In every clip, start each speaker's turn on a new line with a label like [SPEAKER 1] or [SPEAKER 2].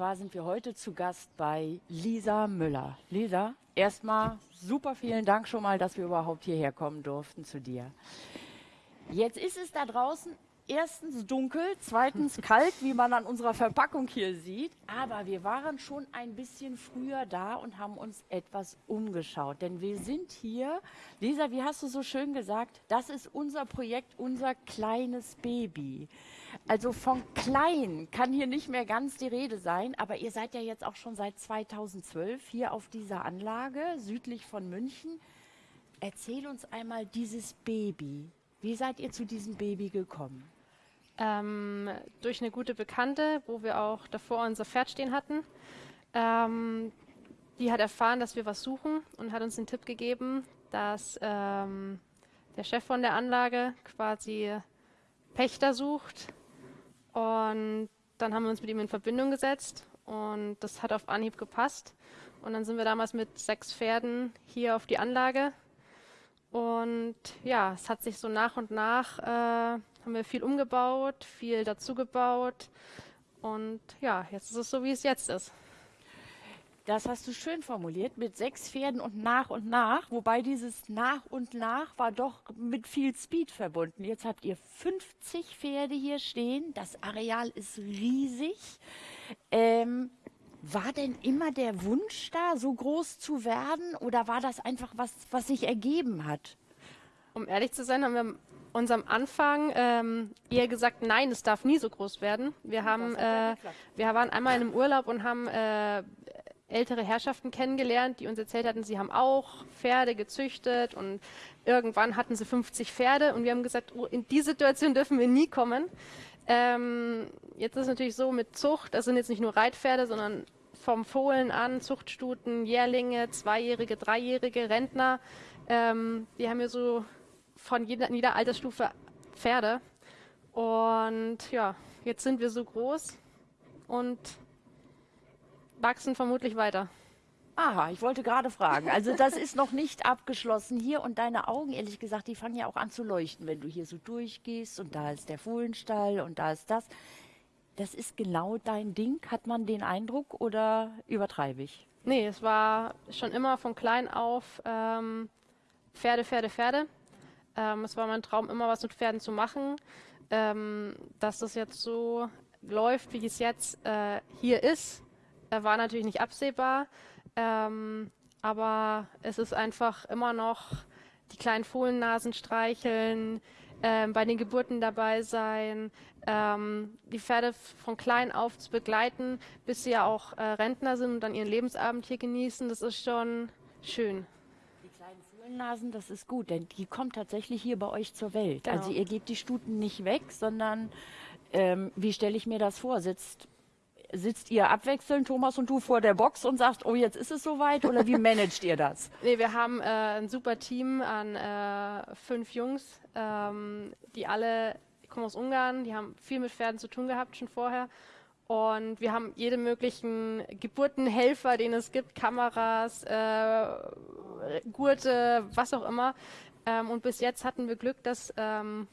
[SPEAKER 1] zwar sind wir heute zu Gast bei Lisa Müller. Lisa, erstmal super vielen Dank schon mal, dass wir überhaupt hierher kommen durften zu dir. Jetzt ist es da draußen erstens dunkel, zweitens kalt, wie man an unserer Verpackung hier sieht. Aber wir waren schon ein bisschen früher da und haben uns etwas umgeschaut. Denn wir sind hier, Lisa, wie hast du so schön gesagt, das ist unser Projekt, unser kleines Baby. Also von klein kann hier nicht mehr ganz die Rede sein, aber ihr seid ja jetzt auch schon seit 2012 hier auf dieser Anlage südlich von München. Erzähl uns einmal dieses Baby. Wie seid ihr zu diesem Baby gekommen?
[SPEAKER 2] ähm, durch eine gute Bekannte, wo wir auch davor unser Pferd stehen hatten. Ähm, die hat erfahren, dass wir was suchen und hat uns den Tipp gegeben, dass ähm, der Chef von der Anlage quasi Pächter sucht. Und dann haben wir uns mit ihm in Verbindung gesetzt und das hat auf Anhieb gepasst. Und dann sind wir damals mit sechs Pferden hier auf die Anlage. Und ja, es hat sich so nach und nach äh, haben wir viel umgebaut, viel dazugebaut. Und ja, jetzt ist es so, wie es jetzt ist.
[SPEAKER 1] Das hast du schön formuliert, mit sechs Pferden und nach und nach, wobei dieses nach und nach war doch mit viel Speed verbunden. Jetzt habt ihr 50 Pferde hier stehen, das Areal ist riesig. Ähm, war denn immer der Wunsch da, so groß zu werden oder war das einfach was, was sich ergeben hat?
[SPEAKER 2] Um ehrlich zu sein, haben wir uns am Anfang ähm, eher gesagt, nein, es darf nie so groß werden. Wir haben, äh, wir waren einmal in einem Urlaub und haben äh, ältere Herrschaften kennengelernt, die uns erzählt hatten, sie haben auch Pferde gezüchtet und irgendwann hatten sie 50 Pferde und wir haben gesagt, oh, in die Situation dürfen wir nie kommen. Ähm, jetzt ist es natürlich so mit Zucht, das sind jetzt nicht nur Reitpferde, sondern vom Fohlen an, Zuchtstuten, Jährlinge, Zweijährige, Dreijährige, Rentner. Ähm, die haben ja so von jeder, jeder Altersstufe Pferde. Und ja, jetzt sind wir so groß und wachsen vermutlich weiter.
[SPEAKER 1] Aha, ich wollte gerade fragen. Also das ist noch nicht abgeschlossen hier und deine Augen, ehrlich gesagt, die fangen ja auch an zu leuchten, wenn du hier so durchgehst und da ist der Fohlenstall und da ist das. Das ist genau dein Ding, hat man den Eindruck oder übertreibe ich?
[SPEAKER 2] Nee, es war schon immer von klein auf ähm, Pferde, Pferde, Pferde. Ähm, es war mein Traum, immer was mit Pferden zu machen. Ähm, dass das jetzt so läuft, wie es jetzt äh, hier ist, war natürlich nicht absehbar. Ähm, aber es ist einfach immer noch die kleinen Fohlennasen streicheln, ähm, bei den Geburten dabei sein, ähm, die Pferde von klein auf zu begleiten, bis sie ja auch äh, Rentner sind und dann ihren Lebensabend hier genießen. Das ist schon schön.
[SPEAKER 1] Nasen, das ist gut, denn die kommt tatsächlich hier bei euch zur Welt. Genau. Also ihr gebt die Stuten nicht weg, sondern ähm, wie stelle ich mir das vor? Sitzt sitzt ihr abwechselnd, Thomas und du, vor der Box und sagt, oh, jetzt ist es soweit oder wie managt ihr das?
[SPEAKER 2] Nee, wir haben äh, ein super Team an äh, fünf Jungs, ähm, die alle die kommen aus Ungarn, die haben viel mit Pferden zu tun gehabt schon vorher und wir haben jede möglichen Geburtenhelfer, den es gibt, Kameras, äh, Gurte, was auch immer. Ähm, und bis jetzt hatten wir Glück, dass ähm,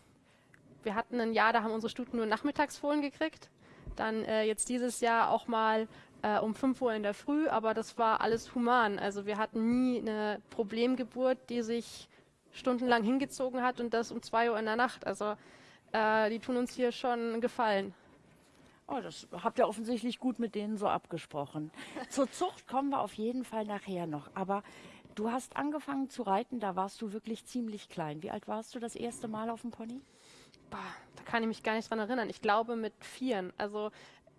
[SPEAKER 2] wir hatten ein Jahr, da haben unsere Stuten nur Nachmittagsfohlen gekriegt. Dann äh, jetzt dieses Jahr auch mal äh, um 5 Uhr in der Früh, aber das war alles human. Also wir hatten nie eine Problemgeburt, die sich stundenlang hingezogen hat und das um 2 Uhr in der Nacht. Also äh, die tun uns hier schon Gefallen.
[SPEAKER 1] Oh, das habt ihr offensichtlich gut mit denen so abgesprochen. Zur Zucht kommen wir auf jeden Fall nachher noch. Aber du hast angefangen zu reiten, da warst du wirklich ziemlich klein. Wie alt warst du das erste Mal auf dem Pony?
[SPEAKER 2] Bah, da kann ich mich gar nicht dran erinnern. Ich glaube mit vieren. Also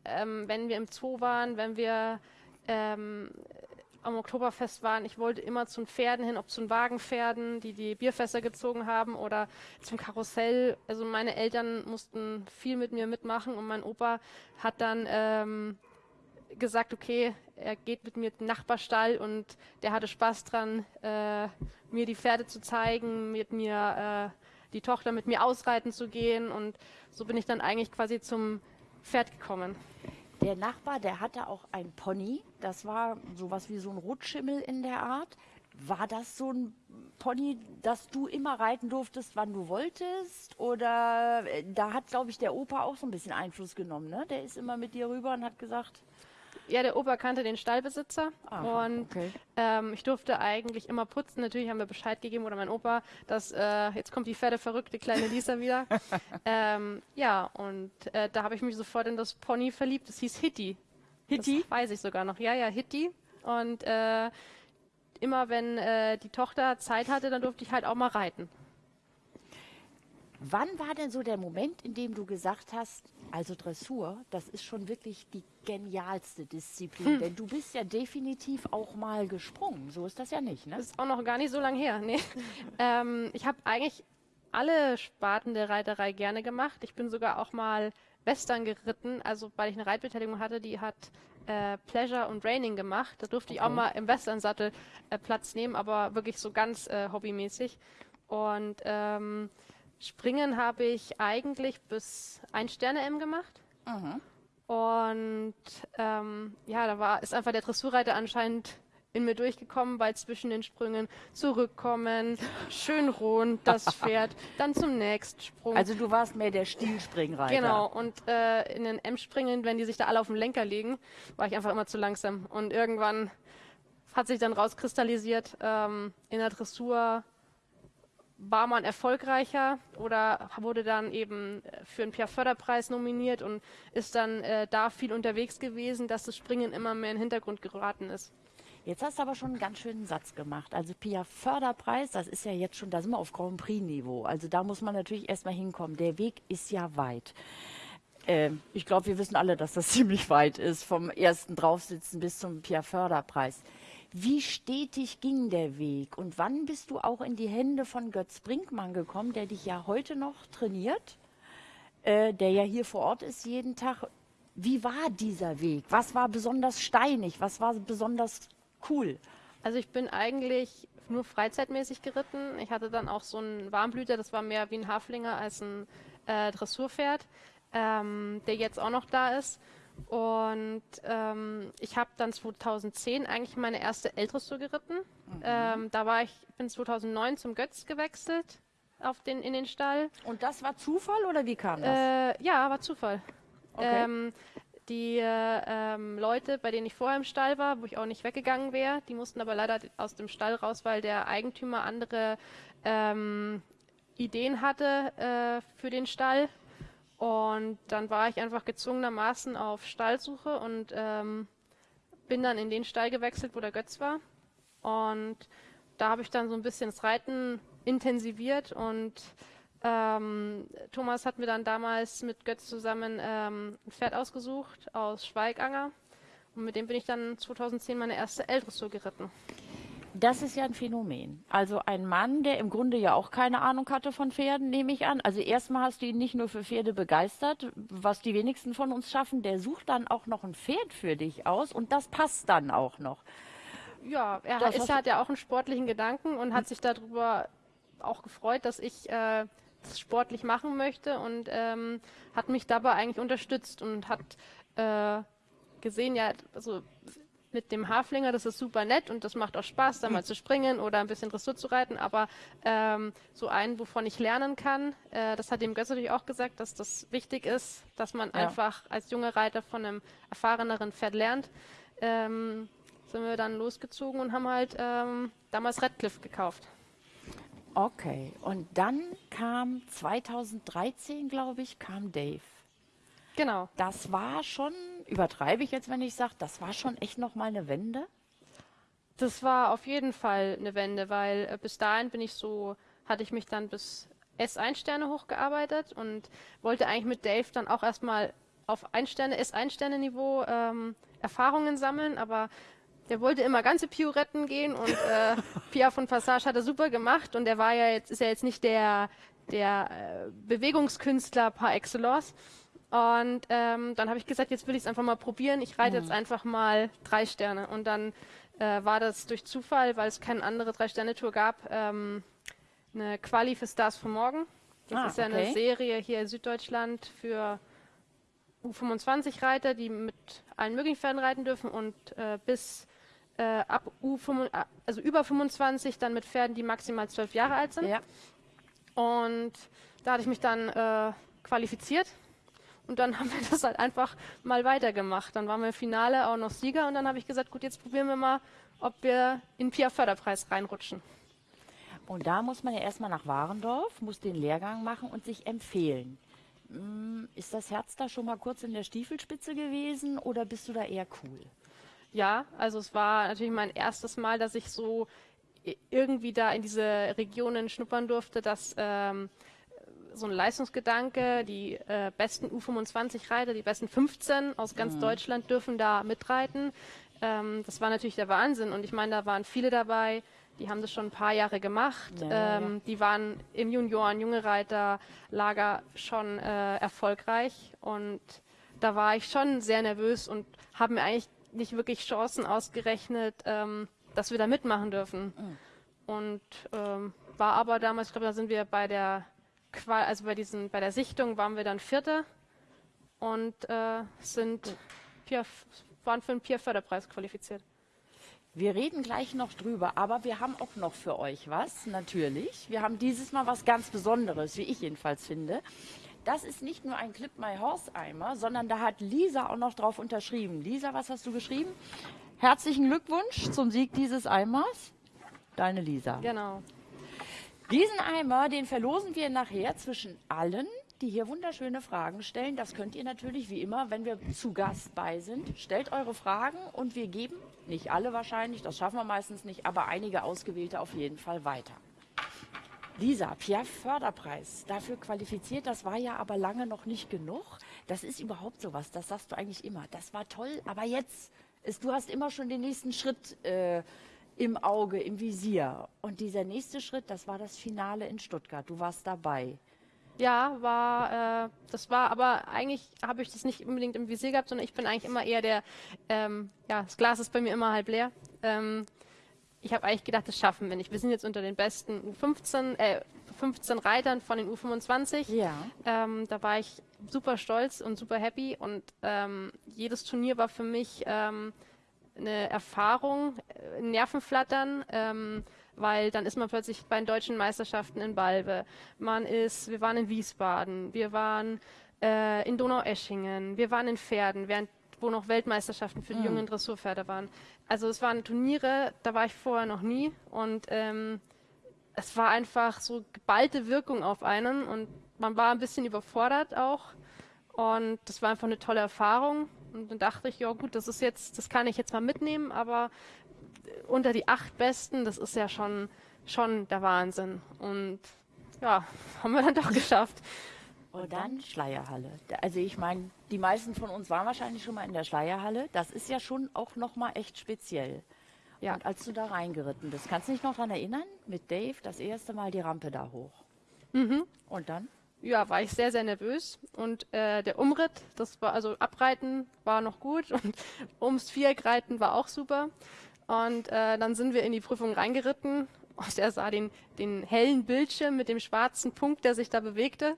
[SPEAKER 2] ähm, wenn wir im Zoo waren, wenn wir ähm, am Oktoberfest waren, ich wollte immer zu den Pferden hin, ob zu den Wagenpferden, die die Bierfässer gezogen haben oder zum Karussell. Also meine Eltern mussten viel mit mir mitmachen und mein Opa hat dann ähm, gesagt, okay, er geht mit mir in den Nachbarstall und der hatte Spaß dran, äh, mir die Pferde zu zeigen, mit mir äh, die Tochter mit mir ausreiten zu gehen und so bin ich dann eigentlich quasi zum Pferd gekommen.
[SPEAKER 1] Der Nachbar, der hatte auch ein Pony. Das war sowas wie so ein Rotschimmel in der Art. War das so ein Pony, das du immer reiten durftest, wann du wolltest? Oder äh, da hat, glaube ich, der Opa auch so ein bisschen Einfluss genommen. Ne? Der ist immer mit dir rüber und hat gesagt,
[SPEAKER 2] Ja, der Opa kannte den Stallbesitzer
[SPEAKER 1] Aha,
[SPEAKER 2] und
[SPEAKER 1] okay.
[SPEAKER 2] ähm, ich durfte eigentlich immer putzen. Natürlich haben wir Bescheid gegeben oder mein Opa, dass äh, jetzt kommt die verrückte kleine Lisa wieder. ähm, ja, und äh, da habe ich mich sofort in das Pony verliebt. Das hieß Hitty.
[SPEAKER 1] Hitty?
[SPEAKER 2] Das weiß ich sogar noch. Ja, ja, Hitty. Und äh, immer wenn äh, die Tochter Zeit hatte, dann durfte ich halt auch mal reiten.
[SPEAKER 1] Wann war denn so der Moment, in dem du gesagt hast, also Dressur, das ist schon wirklich die genialste Disziplin, denn du bist ja definitiv auch mal gesprungen. So ist das ja nicht, ne?
[SPEAKER 2] Das ist auch noch gar nicht so lange her. Nee. ähm, ich habe eigentlich alle Sparten der Reiterei gerne gemacht. Ich bin sogar auch mal Western geritten, also weil ich eine Reitbeteiligung hatte, die hat äh, Pleasure und Raining gemacht. Da durfte ich auch
[SPEAKER 1] Okay.
[SPEAKER 2] mal im Western-Sattel äh, Platz nehmen, aber wirklich so ganz äh, hobbymäßig. Und ähm, Springen habe ich eigentlich bis ein Sterne-M gemacht. Und ähm, ja, da war ist einfach der Dressurreiter anscheinend in mir durchgekommen, weil zwischen den Sprüngen zurückkommen, schön rund das Pferd, dann zum nächsten Sprung.
[SPEAKER 1] Also du warst mehr der Stilspringreiter.
[SPEAKER 2] Genau, und äh, in den M-Springen, wenn die sich da alle auf dem Lenker legen, war ich einfach immer zu langsam. Und irgendwann hat sich dann rauskristallisiert, ähm, in der Dressur war man erfolgreicher oder wurde dann eben äh, für einen Pierre-Förderpreis nominiert und ist dann äh, da viel unterwegs gewesen, dass das Springen immer mehr in den Hintergrund geraten ist.
[SPEAKER 1] Jetzt hast du aber schon einen ganz schönen Satz gemacht. Also Pia Förderpreis, das ist ja jetzt schon, da sind wir auf Grand Prix Niveau. Also da muss man natürlich erstmal hinkommen. Der Weg ist ja weit. Ähm, ich glaube, wir wissen alle, dass das ziemlich weit ist, vom ersten Draufsitzen bis zum Pia Förderpreis. Wie stetig ging der Weg und wann bist du auch in die Hände von Götz Brinkmann gekommen, der dich ja heute noch trainiert, äh, der ja hier vor Ort ist jeden Tag? Wie war dieser Weg? Was war besonders steinig? Was war besonders cool?
[SPEAKER 2] Also ich bin eigentlich nur freizeitmäßig geritten. Ich hatte dann auch so einen Warmblüter, das war mehr wie ein Haflinger als ein äh, Dressurpferd, ähm, der jetzt auch noch da ist. Und ähm, ich habe dann 2010 eigentlich meine erste L-Dressur geritten. Ähm, da war ich, bin 2009 zum Götz gewechselt auf den, in den Stall.
[SPEAKER 1] Und das war Zufall oder wie kam das?
[SPEAKER 2] Äh, ja, war Zufall.
[SPEAKER 1] Okay.
[SPEAKER 2] Ähm, die äh, ähm, Leute, bei denen ich vorher im Stall war, wo ich auch nicht weggegangen wäre, die mussten aber leider aus dem Stall raus, weil der Eigentümer andere ähm, Ideen hatte äh, für den Stall. Und dann war ich einfach gezwungenermaßen auf Stallsuche und ähm, bin dann in den Stall gewechselt, wo der Götz war. Und da habe ich dann so ein bisschen das Reiten intensiviert und ähm, Thomas hat mir dann damals mit Götz zusammen ähm, ein Pferd ausgesucht aus Schweiganger. Und mit dem bin ich dann 2010 meine erste L-Dressur geritten.
[SPEAKER 1] Das ist ja ein Phänomen. Also ein Mann, der im Grunde ja auch keine Ahnung hatte von Pferden, nehme ich an. Also erstmal hast du ihn nicht nur für Pferde begeistert, was die wenigsten von uns schaffen, der sucht dann auch noch ein Pferd für dich aus und das passt dann auch noch.
[SPEAKER 2] Ja, er
[SPEAKER 1] Das
[SPEAKER 2] ist, hat ja auch einen sportlichen Gedanken und hat sich darüber auch gefreut, dass ich äh, das sportlich machen möchte und ähm, hat mich dabei eigentlich unterstützt und hat äh, gesehen, ja, also mit dem Haflinger, das ist super nett und das macht auch Spaß, da mal zu springen oder ein bisschen Dressur zu reiten, aber ähm, so einen, wovon ich lernen kann, äh, das hat dem Götz natürlich auch gesagt, dass das wichtig ist, dass man
[SPEAKER 1] Ja.
[SPEAKER 2] einfach als junger Reiter von einem erfahreneren Pferd lernt. Ähm, sind wir dann losgezogen und haben halt ähm, damals Redcliffe gekauft.
[SPEAKER 1] Okay, und dann kam 2013, glaube ich, kam Dave.
[SPEAKER 2] Genau.
[SPEAKER 1] Das war schon, übertreibe ich jetzt, wenn ich sage, das war schon echt nochmal eine Wende.
[SPEAKER 2] Das war auf jeden Fall eine Wende, weil äh, bis dahin bin ich so, hatte ich mich dann bis S1 Sterne hochgearbeitet und wollte eigentlich mit Dave dann auch erstmal auf 1 Sterne, S1 Sterne Niveau ähm, Erfahrungen sammeln, aber der wollte immer ganze Pioretten gehen und äh, Pia von Passage hat er super gemacht und der war ja jetzt, ist ja jetzt nicht der, der äh, Bewegungskünstler par excellence. Und ähm, dann habe ich gesagt, jetzt will ich es einfach mal probieren. Ich reite jetzt einfach mal drei Sterne. Und dann äh, war das durch Zufall, weil es keine andere Drei-Sterne-Tour gab, ähm, eine Quali für Stars für morgen. Das
[SPEAKER 1] Ah,
[SPEAKER 2] ist ja
[SPEAKER 1] okay.
[SPEAKER 2] eine Serie hier in Süddeutschland für U25-Reiter, die mit allen möglichen Pferden reiten dürfen und äh, bis äh, ab U5, also über 25 dann mit Pferden, die maximal zwölf Jahre alt sind.
[SPEAKER 1] Ja.
[SPEAKER 2] Und da hatte ich mich dann äh, qualifiziert Und dann haben wir das halt einfach mal weitergemacht. Dann waren wir im Finale auch noch Sieger und dann habe ich gesagt, gut, jetzt probieren wir mal, ob wir in Pia Förderpreis reinrutschen.
[SPEAKER 1] Und da muss man ja erstmal nach Warendorf, muss den Lehrgang machen und sich empfehlen. Hm, ist das Herz da schon mal kurz in der Stiefelspitze gewesen oder bist du da eher cool?
[SPEAKER 2] Ja, also es war natürlich mein erstes Mal, dass ich so irgendwie da in diese Regionen schnuppern durfte, dass ähm, so ein Leistungsgedanke, die äh, besten U25-Reiter, die besten 15 aus ganz mhm. Deutschland dürfen da mitreiten. Ähm, das war natürlich der Wahnsinn und ich meine, da waren viele dabei, die haben das schon ein paar Jahre gemacht. Ja, ähm, ja. Die waren im Junioren, junge Reiter, Lager schon äh, erfolgreich und da war ich schon sehr nervös und habe mir eigentlich nicht wirklich Chancen ausgerechnet, ähm, dass wir da mitmachen dürfen. Mhm. Und ähm, war aber damals, ich glaube, da sind wir bei der also bei diesen, bei der Sichtung waren wir dann Vierte und äh, sind Peer, waren für einen Peer-Förderpreis qualifiziert.
[SPEAKER 1] Wir reden gleich noch drüber, aber wir haben auch noch für euch was, natürlich. Wir haben dieses Mal was ganz Besonderes, wie ich jedenfalls finde. Das ist nicht nur ein Clip My Horse Eimer, sondern da hat Lisa auch noch drauf unterschrieben. Lisa, was hast du geschrieben? Herzlichen Glückwunsch zum Sieg dieses Eimers. Deine Lisa.
[SPEAKER 2] Genau.
[SPEAKER 1] Diesen Eimer, den verlosen wir nachher zwischen allen, die hier wunderschöne Fragen stellen. Das könnt ihr natürlich wie immer, wenn wir zu Gast bei sind. Stellt eure Fragen und wir geben, nicht alle wahrscheinlich, das schaffen wir meistens nicht, aber einige ausgewählte auf jeden Fall weiter. Lisa, Pierre Förderpreis, dafür qualifiziert, das war ja aber lange noch nicht genug. Das ist überhaupt sowas, das sagst du eigentlich immer. Das war toll, aber jetzt, ist, du hast immer schon den nächsten Schritt äh, im Auge, im Visier. Und dieser nächste Schritt, das war das Finale in Stuttgart. Du warst dabei.
[SPEAKER 2] Ja, war, äh, das war, aber eigentlich habe ich das nicht unbedingt im Visier gehabt, sondern ich bin eigentlich immer eher der, ähm, ja, das Glas ist bei mir immer halb leer. Ähm, ich habe eigentlich gedacht, das schaffen wir nicht. Wir sind jetzt unter den besten U15, äh, 15 Reitern von den U25.
[SPEAKER 1] Ja.
[SPEAKER 2] Ähm, da war ich super stolz und super happy und ähm, jedes Turnier war für mich ähm, eine Erfahrung, äh, Nervenflattern, ähm, weil dann ist man plötzlich bei den deutschen Meisterschaften in Balve. Man ist, wir waren in Wiesbaden, wir waren äh, in Donaueschingen, wir waren in Pferden, während wo noch Weltmeisterschaften für die mhm. jungen Dressurpferde waren. Also es waren Turniere, da war ich vorher noch nie und ähm, es war einfach so geballte Wirkung auf einen und man war ein bisschen überfordert auch und das war einfach eine tolle Erfahrung und dann dachte ich, ja gut, das ist jetzt, das kann ich jetzt mal mitnehmen, aber unter die acht Besten, das ist ja schon, schon der Wahnsinn und ja, haben wir dann doch geschafft.
[SPEAKER 1] Und dann Schleierhalle. Also ich meine, die meisten von uns waren wahrscheinlich schon mal in der Schleierhalle. Das ist ja schon auch nochmal echt speziell. Ja. Und als du da reingeritten bist, kannst du dich noch daran erinnern? Mit Dave das erste Mal die Rampe da hoch.
[SPEAKER 2] Mhm.
[SPEAKER 1] Und dann?
[SPEAKER 2] Ja, war ich sehr, sehr nervös. Und äh, der Umritt, das war, also Abreiten war noch gut und ums Viereck reiten war auch super. Und äh, dann sind wir in die Prüfung reingeritten. Und er sah den, den hellen Bildschirm mit dem schwarzen Punkt, der sich da bewegte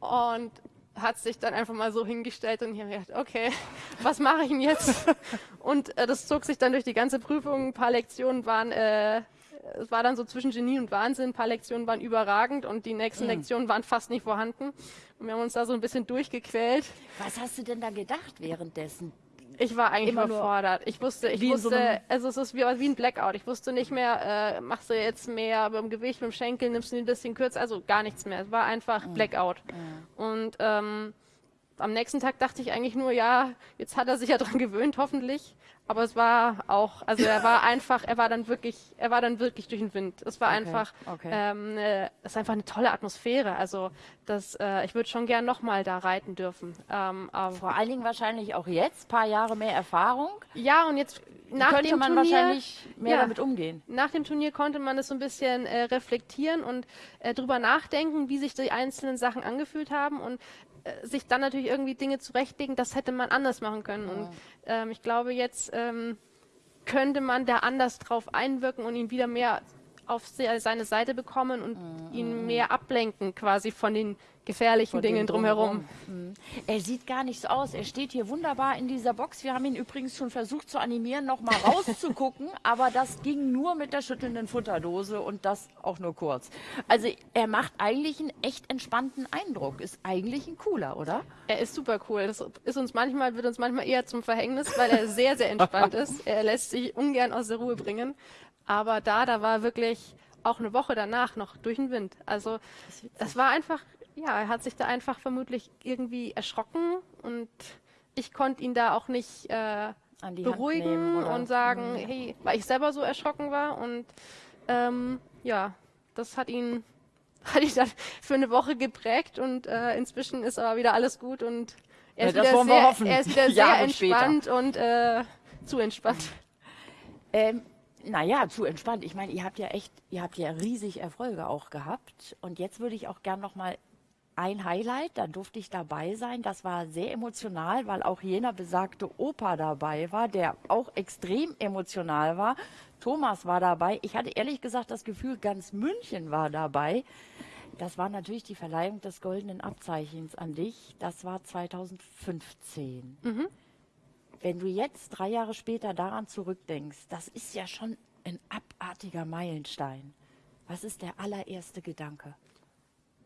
[SPEAKER 2] und hat sich dann einfach mal so hingestellt und habe gedacht, okay, was mache ich denn jetzt? und äh, das zog sich dann durch die ganze Prüfung. Ein paar Lektionen waren, äh, es war dann so zwischen Genie und Wahnsinn. Ein paar Lektionen waren überragend und die nächsten mhm. Lektionen waren fast nicht vorhanden. Und wir haben uns da so ein bisschen durchgequält.
[SPEAKER 1] Was hast du denn da gedacht währenddessen?
[SPEAKER 2] Ich war eigentlich Immer überfordert. Ich wusste, ich wusste, so also es ist wie, wie ein Blackout. Ich wusste nicht mehr, äh, machst du jetzt mehr beim Gewicht, beim Schenkel, nimmst du ein bisschen kürzer, also gar nichts mehr. Es war einfach mhm. Blackout. Mhm. Und ähm, am nächsten Tag dachte ich eigentlich nur, ja, jetzt hat er sich ja dran gewöhnt, hoffentlich. Aber es war auch, also er war einfach, er war dann wirklich, er war dann wirklich durch den Wind. Es war okay, einfach, okay. Ähm, äh, es ist einfach eine tolle Atmosphäre. Also das, äh, ich würde schon gern nochmal da reiten dürfen.
[SPEAKER 1] Ähm, Vor allen Dingen wahrscheinlich auch jetzt, paar Jahre mehr Erfahrung.
[SPEAKER 2] Ja, und jetzt nach
[SPEAKER 1] könnte
[SPEAKER 2] dem
[SPEAKER 1] man
[SPEAKER 2] Turnier,
[SPEAKER 1] wahrscheinlich mehr ja, damit umgehen.
[SPEAKER 2] Nach dem Turnier konnte man das so ein bisschen äh, reflektieren und äh, drüber nachdenken, wie sich die einzelnen Sachen angefühlt haben und äh, sich dann natürlich irgendwie Dinge zurechtlegen, das hätte man anders machen können. Ja. Und ähm, ich glaube, jetzt ähm, könnte man da anders drauf einwirken und ihn wieder mehr auf seine Seite bekommen und mhm. ihn mehr ablenken quasi von den gefährlichen Dingen drumherum.
[SPEAKER 1] Mhm. Er sieht gar nicht so aus. Er steht hier wunderbar in dieser Box. Wir haben ihn übrigens schon versucht zu animieren, noch mal rauszugucken, aber das ging nur mit der schüttelnden Futterdose und das auch nur kurz. Also er macht eigentlich einen echt entspannten Eindruck. Ist eigentlich ein cooler, oder?
[SPEAKER 2] Er ist super cool. Das ist uns manchmal wird uns manchmal eher zum Verhängnis, weil er sehr sehr entspannt ist. Er lässt sich ungern aus der Ruhe bringen. Aber da, da war wirklich auch eine Woche danach noch durch den Wind. Also es war einfach, ja, er hat sich da einfach vermutlich irgendwie erschrocken und ich konnte ihn da auch nicht äh, beruhigen und sagen, mhm. hey, weil ich selber so erschrocken war und ähm, ja, das hat ihn hat ihn dann für eine Woche geprägt und äh, inzwischen ist aber wieder alles gut und er ist ja, wieder sehr, er ist wieder sehr entspannt später. und äh, zu entspannt.
[SPEAKER 1] Ähm, naja, zu entspannt. Ich meine, ihr habt ja echt, ihr habt ja riesig Erfolge auch gehabt. Und jetzt würde ich auch gern nochmal ein Highlight, da durfte ich dabei sein. Das war sehr emotional, weil auch jener besagte Opa dabei war, der auch extrem emotional war. Thomas war dabei. Ich hatte ehrlich gesagt das Gefühl, ganz München war dabei. Das war natürlich die Verleihung des goldenen Abzeichens an dich. Das war 2015. Mhm. Wenn du jetzt drei Jahre später daran zurückdenkst, das ist ja schon ein abartiger Meilenstein. Was ist der allererste Gedanke?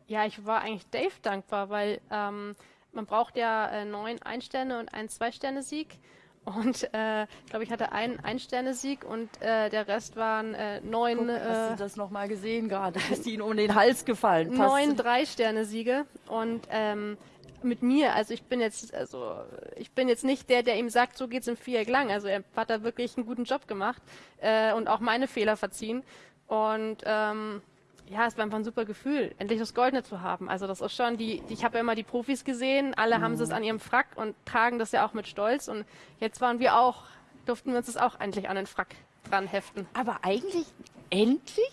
[SPEAKER 2] Ja, ich war eigentlich Dave dankbar, weil ähm, man braucht ja äh, neun Ein-Sterne- und einen Zwei-Sterne-Sieg. Und äh, ich glaube, ich hatte einen Ein-Sterne-Sieg und äh, der Rest waren äh, neun. Guck,
[SPEAKER 1] hast du äh, das nochmal gesehen gerade? Ist ihnen um den Hals gefallen?
[SPEAKER 2] Neun Drei-Sterne-Siege. Und ähm, mit mir. Also ich bin jetzt, also ich bin jetzt nicht der, der ihm sagt, so geht's im Viereck lang. Also er hat da wirklich einen guten Job gemacht äh, und auch meine Fehler verziehen. Und ähm, ja, es war einfach ein super Gefühl, endlich das Goldene zu haben. Also das ist schon die, ich habe ja immer die Profis gesehen, alle mhm. haben es an ihrem Frack und tragen das ja auch mit Stolz. Und jetzt waren wir auch, durften wir uns das auch endlich an den Frack dran heften.
[SPEAKER 1] Aber eigentlich endlich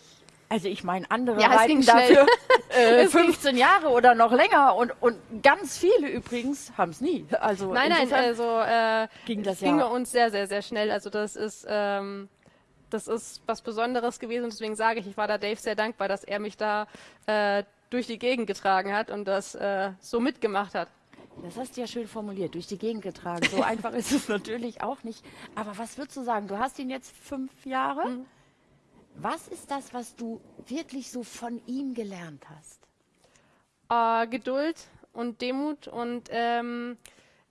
[SPEAKER 1] also ich meine, andere ja, reiten dafür äh, 15 Jahre oder noch länger und, und ganz viele übrigens haben es nie.
[SPEAKER 2] Also nein, nein, also äh, ging das ging ja. uns sehr, sehr, sehr schnell. Also das ist ähm, das ist was Besonderes gewesen und deswegen sage ich, ich war da Dave sehr dankbar, dass er mich da äh, durch die Gegend getragen hat und das äh, so mitgemacht hat.
[SPEAKER 1] Das hast du ja schön formuliert, durch die Gegend getragen. So einfach ist es natürlich auch nicht. Aber was würdest du sagen? Du hast ihn jetzt fünf Jahre. Mhm. Was ist das, was du wirklich so von ihm gelernt hast?
[SPEAKER 2] Äh, Geduld und Demut und ähm,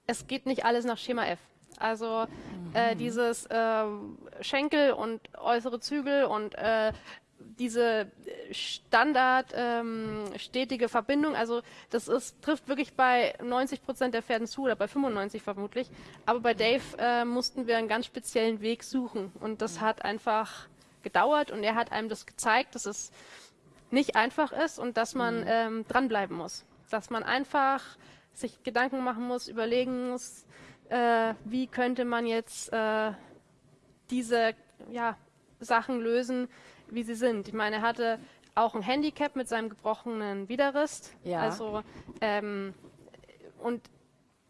[SPEAKER 2] es geht nicht alles nach Schema F. Also äh, mhm. dieses äh, Schenkel und äußere Zügel und äh, diese Standard ähm, stetige Verbindung, also das ist, trifft wirklich bei 90 Prozent der Pferden zu oder bei 95 vermutlich. Aber bei Dave äh, mussten wir einen ganz speziellen Weg suchen und das mhm. hat einfach gedauert und er hat einem das gezeigt, dass es nicht einfach ist und dass man mhm. ähm, dranbleiben muss. Dass man einfach sich Gedanken machen muss, überlegen muss, äh, wie könnte man jetzt äh, diese ja, Sachen lösen, wie sie sind. Ich meine, er hatte auch ein Handicap mit seinem gebrochenen Widerrist. Ja. Also ähm, und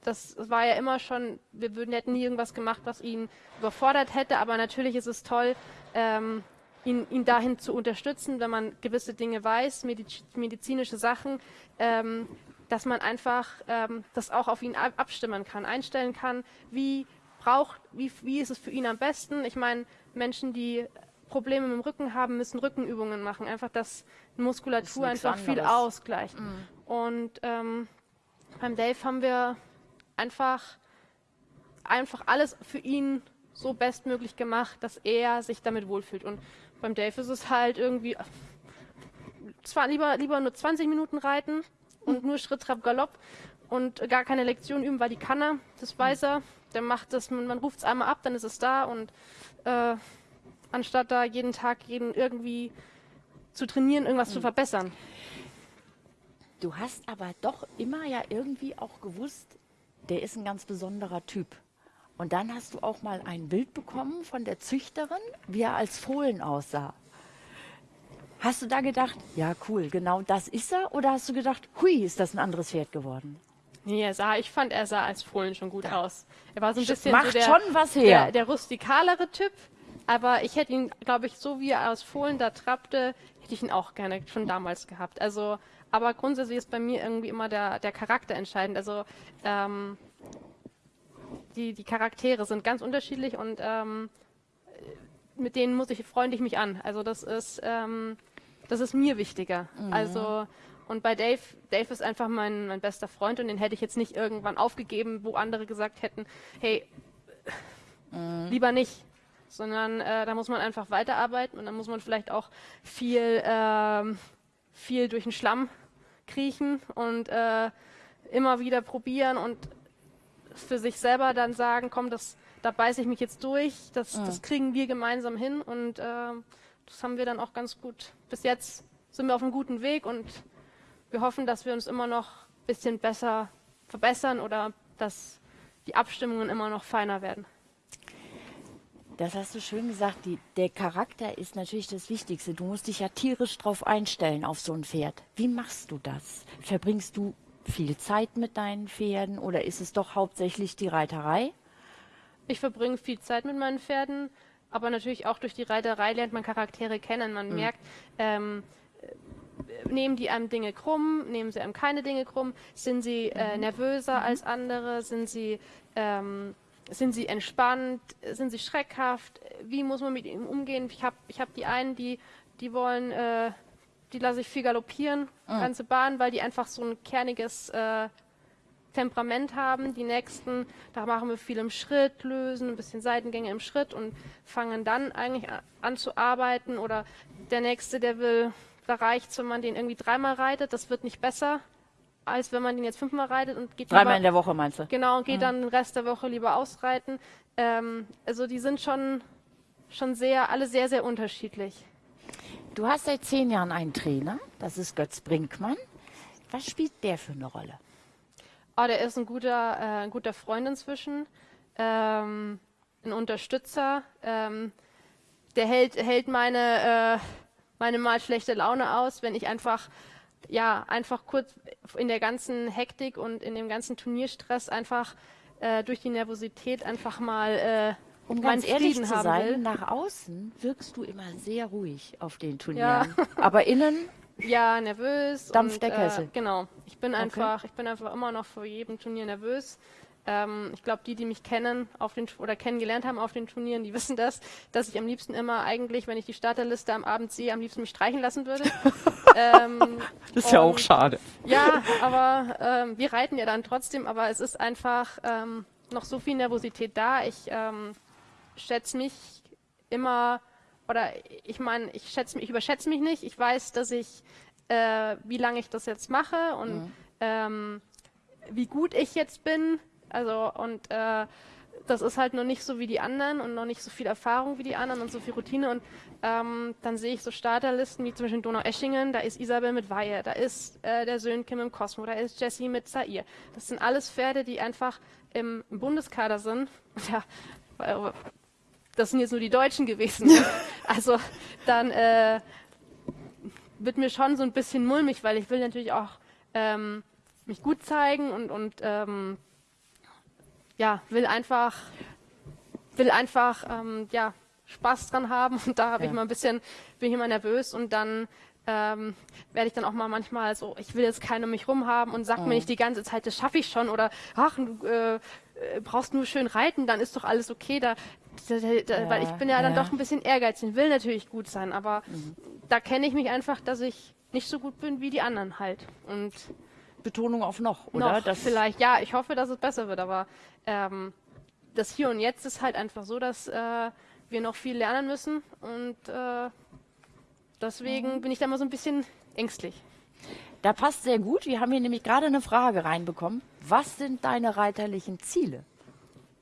[SPEAKER 2] das war ja immer schon, wir würden, hätten nie irgendwas gemacht, was ihn überfordert hätte, aber natürlich ist es toll, ähm, ihn, ihn dahin zu unterstützen, wenn man gewisse Dinge weiß, mediz medizinische Sachen, ähm, dass man einfach ähm, das auch auf ihn ab abstimmen kann, einstellen kann, wie braucht, wie, wie ist es für ihn am besten. Ich meine, Menschen, die Probleme mit dem Rücken haben, müssen Rückenübungen machen, einfach, dass Muskulatur das einfach anderes. viel ausgleicht. Mhm. Und ähm, beim Dave haben wir einfach, einfach alles für ihn so bestmöglich gemacht, dass er sich damit wohlfühlt. Und beim Dave ist es halt irgendwie zwar lieber, lieber nur 20 Minuten reiten und nur Schritt, Trab, Galopp und gar keine Lektion üben, weil die kann er, das weiß er. Der macht das, man, man ruft es einmal ab, dann ist es da und äh, anstatt da jeden Tag jeden irgendwie zu trainieren, irgendwas mhm. zu verbessern.
[SPEAKER 1] Du hast aber doch immer ja irgendwie auch gewusst, der ist ein ganz besonderer Typ. Und dann hast du auch mal ein Bild bekommen von der Züchterin, wie er als Fohlen aussah. Hast du da gedacht, ja cool, genau das ist er? Oder hast du gedacht, hui, ist das ein anderes Pferd geworden?
[SPEAKER 2] Nee, er sah, ich fand, er sah als Fohlen schon gut da. aus. Er war so ein bisschen
[SPEAKER 1] Macht
[SPEAKER 2] so der,
[SPEAKER 1] schon was her.
[SPEAKER 2] Der, der rustikalere Typ, Aber ich hätte ihn, glaube ich, so wie er aus Fohlen da trappte, hätte ich ihn auch gerne schon damals gehabt. Also, aber grundsätzlich ist bei mir irgendwie immer der, der Charakter entscheidend. Also ähm, die, die Charaktere sind ganz unterschiedlich und ähm, mit denen muss ich, freunde ich mich an. Also das ist, ähm, das ist mir wichtiger. Mhm. Also und bei Dave, Dave ist einfach mein, mein bester Freund und den hätte ich jetzt nicht irgendwann aufgegeben, wo andere gesagt hätten, hey, mhm. lieber nicht. Sondern äh, da muss man einfach weiterarbeiten und dann muss man vielleicht auch viel, äh, viel durch den Schlamm kriechen und äh, immer wieder probieren und für sich selber dann sagen, komm, das, da beiße ich mich jetzt durch, das, mhm. das kriegen wir gemeinsam hin und äh, das haben wir dann auch ganz gut. Bis jetzt sind wir auf einem guten Weg und wir hoffen, dass wir uns immer noch ein bisschen besser verbessern oder dass die Abstimmungen immer noch feiner werden.
[SPEAKER 1] Das hast du schön gesagt. Die, der Charakter ist natürlich das Wichtigste. Du musst dich ja tierisch drauf einstellen auf so ein Pferd. Wie machst du das? Verbringst du viel Zeit mit deinen Pferden oder ist es doch hauptsächlich die Reiterei?
[SPEAKER 2] Ich verbringe viel Zeit mit meinen Pferden, aber natürlich auch durch die Reiterei lernt man Charaktere kennen. Man mhm. merkt, ähm, nehmen die einem Dinge krumm, nehmen sie einem keine Dinge krumm, sind sie äh, mhm. nervöser mhm. als andere, sind sie, ähm, sind sie entspannt, sind sie schreckhaft, wie muss man mit ihnen umgehen? Ich habe ich hab die einen, die, die wollen, äh, die lasse ich viel galoppieren, mhm. ganze Bahn, weil die einfach so ein kerniges äh, Temperament haben. Die nächsten, da machen wir viel im Schritt, lösen ein bisschen Seitengänge im Schritt und fangen dann eigentlich an zu arbeiten. Oder der nächste, der will da reicht es, wenn man den irgendwie dreimal reitet. Das wird nicht besser, als wenn man den jetzt fünfmal reitet und geht
[SPEAKER 1] Dreimal lieber, in der Woche meinst du?
[SPEAKER 2] Genau, und geht mhm. dann den Rest der Woche lieber ausreiten. Ähm, also die sind schon, schon sehr, alle sehr, sehr unterschiedlich.
[SPEAKER 1] Du hast seit zehn Jahren einen Trainer, das ist Götz Brinkmann. Was spielt der für eine Rolle?
[SPEAKER 2] Oh, der ist ein guter, äh, ein guter Freund inzwischen, ähm, ein Unterstützer. Ähm, der hält, hält meine, äh, meine mal schlechte Laune aus, wenn ich einfach ja einfach kurz in der ganzen Hektik und in dem ganzen Turnierstress einfach äh, durch die Nervosität einfach mal äh,
[SPEAKER 1] um ganz ehrlich zu sein, will. nach außen wirkst du immer sehr ruhig auf den Turnieren, ja. aber innen
[SPEAKER 2] ja nervös
[SPEAKER 1] Dampf der Kessel. Äh,
[SPEAKER 2] genau, ich bin okay. einfach, ich bin einfach immer noch vor jedem Turnier nervös. Ähm, ich glaube, die, die mich kennen auf den, oder kennengelernt haben auf den Turnieren, die wissen das, dass ich am liebsten immer eigentlich, wenn ich die Starterliste am Abend sehe, am liebsten mich streichen lassen würde.
[SPEAKER 1] ähm, das ist ja auch schade.
[SPEAKER 2] Ja, aber ähm, wir reiten ja dann trotzdem, aber es ist einfach ähm, noch so viel Nervosität da. Ich ähm, schätze mich immer, oder ich meine, ich schätze mich, ich überschätze mich nicht. Ich weiß, dass ich, äh, wie lange ich das jetzt mache und mhm. ähm, wie gut ich jetzt bin. Also und äh, das ist halt noch nicht so wie die anderen und noch nicht so viel Erfahrung wie die anderen und so viel Routine. Und ähm, dann sehe ich so Starterlisten wie zum Beispiel Donau-Eschingen, da ist Isabel mit Weihe, da ist äh, der Sönke mit dem Cosmo, da ist Jesse mit Zaire. Das sind alles Pferde, die einfach im, im Bundeskader sind. Ja, das sind jetzt nur die Deutschen gewesen. also dann äh, wird mir schon so ein bisschen mulmig, weil ich will natürlich auch ähm, mich gut zeigen und, und ähm, ja, will einfach, will einfach ähm, ja, Spaß dran haben und da habe ja. ich mal ein bisschen, bin ich immer nervös und dann ähm, werde ich dann auch mal manchmal so, ich will jetzt keiner um mich rum haben und sag mhm. mir nicht die ganze Zeit, das schaffe ich schon oder ach, du äh, äh, brauchst nur schön reiten, dann ist doch alles okay. Da, da, da ja, weil ich bin ja, ja, dann doch ein bisschen ehrgeizig, will natürlich gut sein, aber mhm. da kenne ich mich einfach, dass ich nicht so gut bin wie die anderen halt und
[SPEAKER 1] Betonung auf noch, oder?
[SPEAKER 2] Noch, das vielleicht, ja, ich hoffe, dass es besser wird, aber ähm, das Hier und Jetzt ist halt einfach so, dass äh, wir noch viel lernen müssen und äh, deswegen mhm. bin ich da mal so ein bisschen ängstlich.
[SPEAKER 1] Da passt sehr gut. Wir haben hier nämlich gerade eine Frage reinbekommen. Was sind deine reiterlichen Ziele?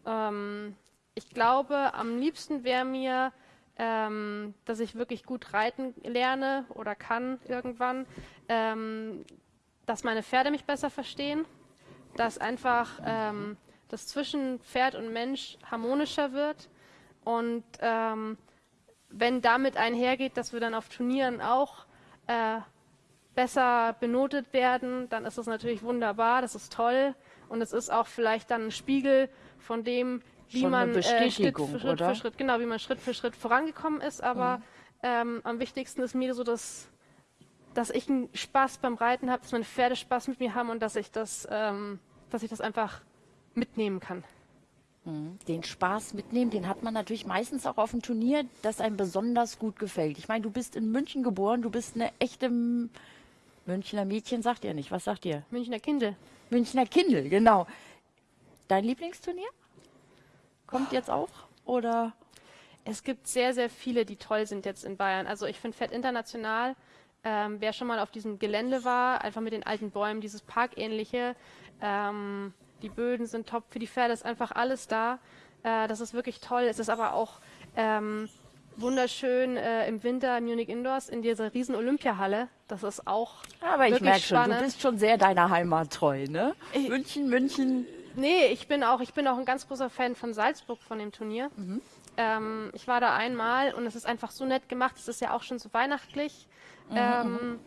[SPEAKER 2] Ähm, ich glaube, am liebsten wäre mir, ähm, dass ich wirklich gut reiten lerne oder kann irgendwann. Ähm, dass meine Pferde mich besser verstehen, dass einfach ähm, das zwischen Pferd und Mensch harmonischer wird und ähm, wenn damit einhergeht, dass wir dann auf Turnieren auch äh, besser benotet werden, dann ist das natürlich wunderbar, das ist toll und es ist auch vielleicht dann ein Spiegel von dem, wie
[SPEAKER 1] Schon
[SPEAKER 2] man äh, Schritt für Schritt für Schritt, genau, wie man Schritt für Schritt vorangekommen ist. Aber ähm, am wichtigsten ist mir so, dass, dass ich einen Spaß beim Reiten habe, dass meine Pferde Spaß mit mir haben und dass ich das, ähm, dass ich das einfach mitnehmen kann.
[SPEAKER 1] Den Spaß mitnehmen, den hat man natürlich meistens auch auf dem Turnier, das einem besonders gut gefällt. Ich meine, du bist in München geboren, du bist eine echte Münchner Mädchen, sagt ihr nicht. Was sagt ihr?
[SPEAKER 2] Münchner Kindle.
[SPEAKER 1] Münchner Kindle, genau. Dein Lieblingsturnier? Kommt jetzt auch? Oder?
[SPEAKER 2] Es gibt sehr, sehr viele, die toll sind jetzt in Bayern. Also ich finde Fett International, ähm, wer schon mal auf diesem Gelände war, einfach mit den alten Bäumen, dieses Parkähnliche, ähm, die Böden sind top, für die Pferde ist einfach alles da. Äh, das ist wirklich toll. Es ist aber auch ähm, wunderschön äh, im Winter Munich Indoors in dieser riesen Olympiahalle. Das ist auch
[SPEAKER 1] Aber ich merke schon, du bist schon sehr deiner Heimat treu, ne?
[SPEAKER 2] Ich-
[SPEAKER 1] München, München.
[SPEAKER 2] Nee, ich bin auch, ich bin auch ein ganz großer Fan von Salzburg, von dem Turnier.
[SPEAKER 1] Mhm.
[SPEAKER 2] Ähm, ich war da einmal und es ist einfach so nett gemacht. Es ist ja auch schon so weihnachtlich.
[SPEAKER 1] Mhm,
[SPEAKER 2] ähm,